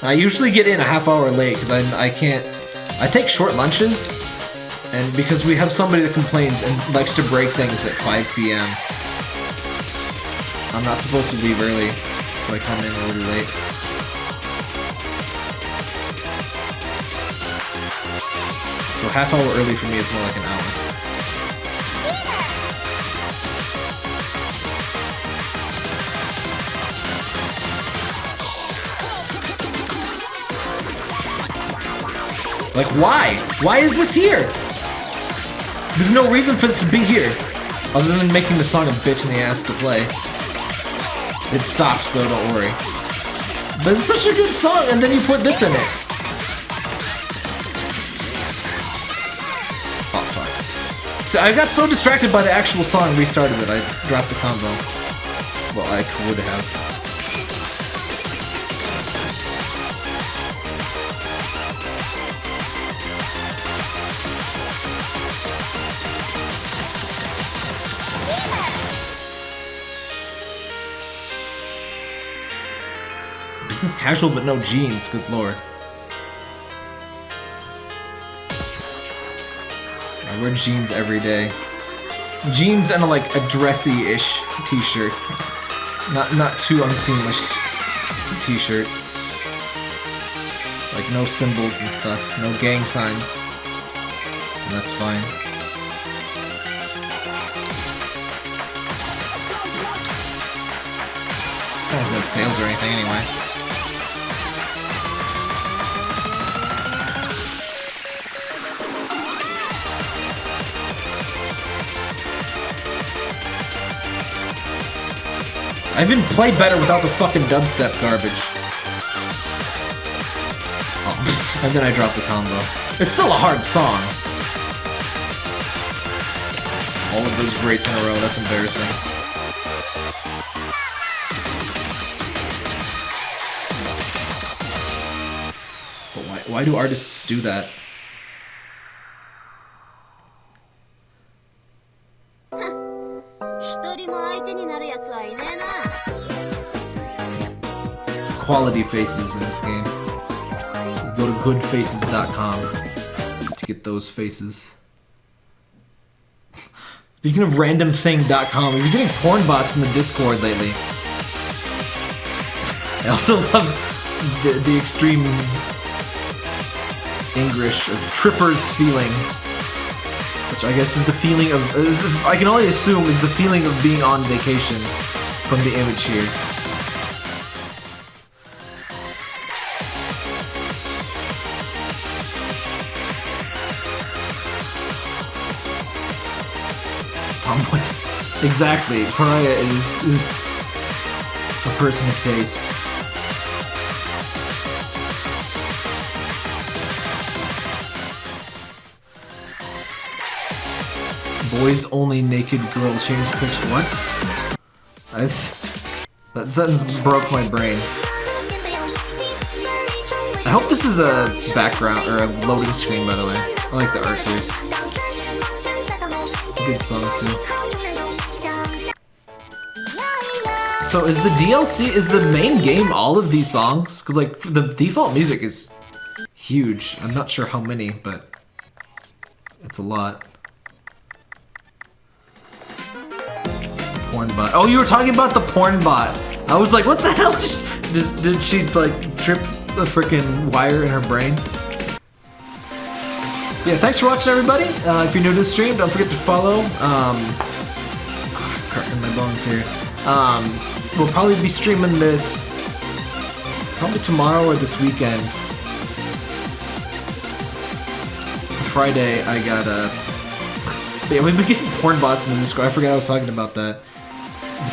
I usually get in a half hour late because I I can't. I take short lunches, and because we have somebody that complains and likes to break things at 5 p.m. I'm not supposed to leave early, so I come in a little late. Half hour early for me is more like an hour. Like, why? Why is this here? There's no reason for this to be here. Other than making the song a bitch in the ass to play. It stops though, don't worry. But it's such a good song, and then you put this in it. So I got so distracted by the actual song, restarted it. I dropped the combo. Well, I would have. Business casual but no jeans, good lord. I wear jeans every day. Jeans and a, like a dressy-ish t-shirt. Not not too unseamish t-shirt. Like no symbols and stuff, no gang signs. And that's fine. It's not like sales or anything anyway. I even played better without the fucking dubstep garbage. Oh, [laughs] and then I dropped the combo. It's still a hard song. All of those greats in a row, that's embarrassing. But why, why do artists do that? Quality faces in this game. Go to goodfaces.com to get those faces. Speaking of randomthing.com, we've been getting porn bots in the Discord lately. I also love the, the extreme English of Tripper's feeling. Which I guess is the feeling of. Is, I can only assume is the feeling of being on vacation from the image here. Exactly. Pariah is is a person of taste. Boys only naked girl change picture. What? That's, that sentence broke my brain. I hope this is a background or a loading screen, by the way. I like the art here. Good song too. So is the DLC is the main game all of these songs? Cause like the default music is huge. I'm not sure how many, but it's a lot. Porn bot. Oh, you were talking about the porn bot. I was like, what the hell? Just did she like trip the freaking wire in her brain? Yeah, thanks for watching, everybody. Uh, if you're new to the stream, don't forget to follow. Um, cracking my bones here. Um, we'll probably be streaming this probably tomorrow or this weekend. Friday, I got a. Yeah, we've been getting porn bots in the Discord. I forgot I was talking about that.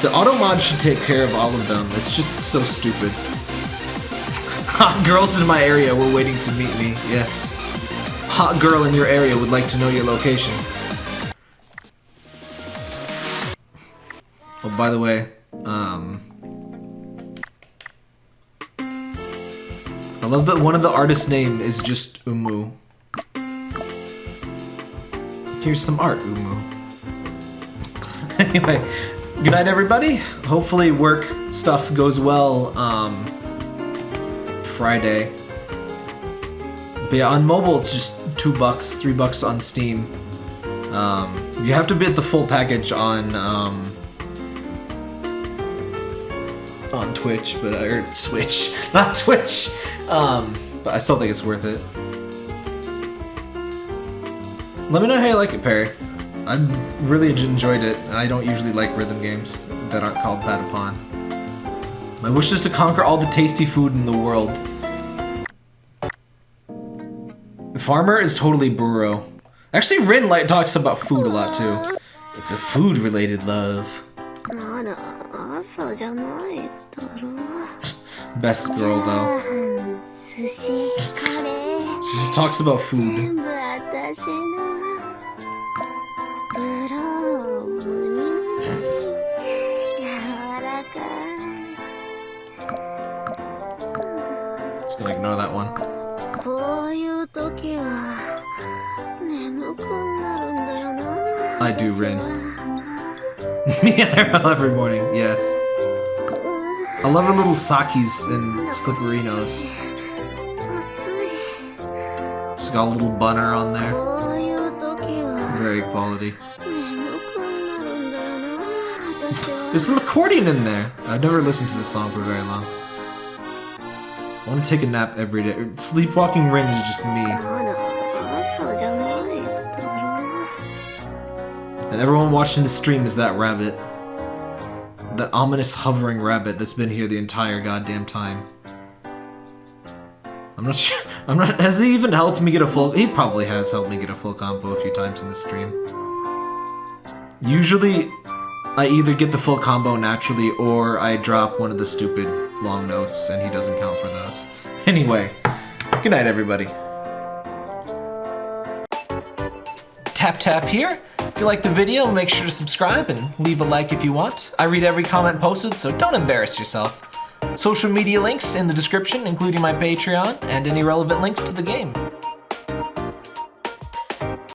The auto mod should take care of all of them. It's just so stupid. [laughs] Hot girls in my area were waiting to meet me. Yes. hot girl in your area would like to know your location. Oh, by the way, um, I love that one of the artist's name is just Umu. Here's some art, Umu. [laughs] anyway, good night, everybody. Hopefully, work stuff goes well. Um, Friday. But yeah, on mobile, it's just two bucks, three bucks on Steam. Um, you have to bid the full package on um, Twitch, but or Switch, [laughs] not Twitch. Um, but I still think it's worth it. Let me know how you like it, Perry. I really enjoyed it, I don't usually like rhythm games that aren't called Patapon. My wish is to conquer all the tasty food in the world. The farmer is totally Buro. Actually, Rin Light talks about food a lot too. It's a food-related love. まだ朝じゃないだろ う Best girl though. 寿司カレー She just talks about food. 全部私のグローブに柔らか Just gonna ignore that one. いこういう時は眠くなるんだよな I do, 私 Rin. [laughs] yeah, every morning, yes. I love her little sakis and slipperinos. She's got a little bunner on there. Very quality. There's some accordion in there. I've never listened to this song for very long. I want to take a nap every day. Sleepwalking Rin is just me. And everyone watching the stream is that rabbit. That ominous hovering rabbit that's been here the entire goddamn time. I'm not [laughs] sure. I'm not. Has he even helped me get a full? He probably has helped me get a full combo a few times in the stream. Usually, I either get the full combo naturally or I drop one of the stupid long notes and he doesn't count for those. [laughs] Anyway, good night, everybody. Tap tap here. If you like the video, make sure to subscribe and leave a like if you want. I read every comment posted, so don't embarrass yourself. Social media links in the description, including my Patreon and any relevant links to the game.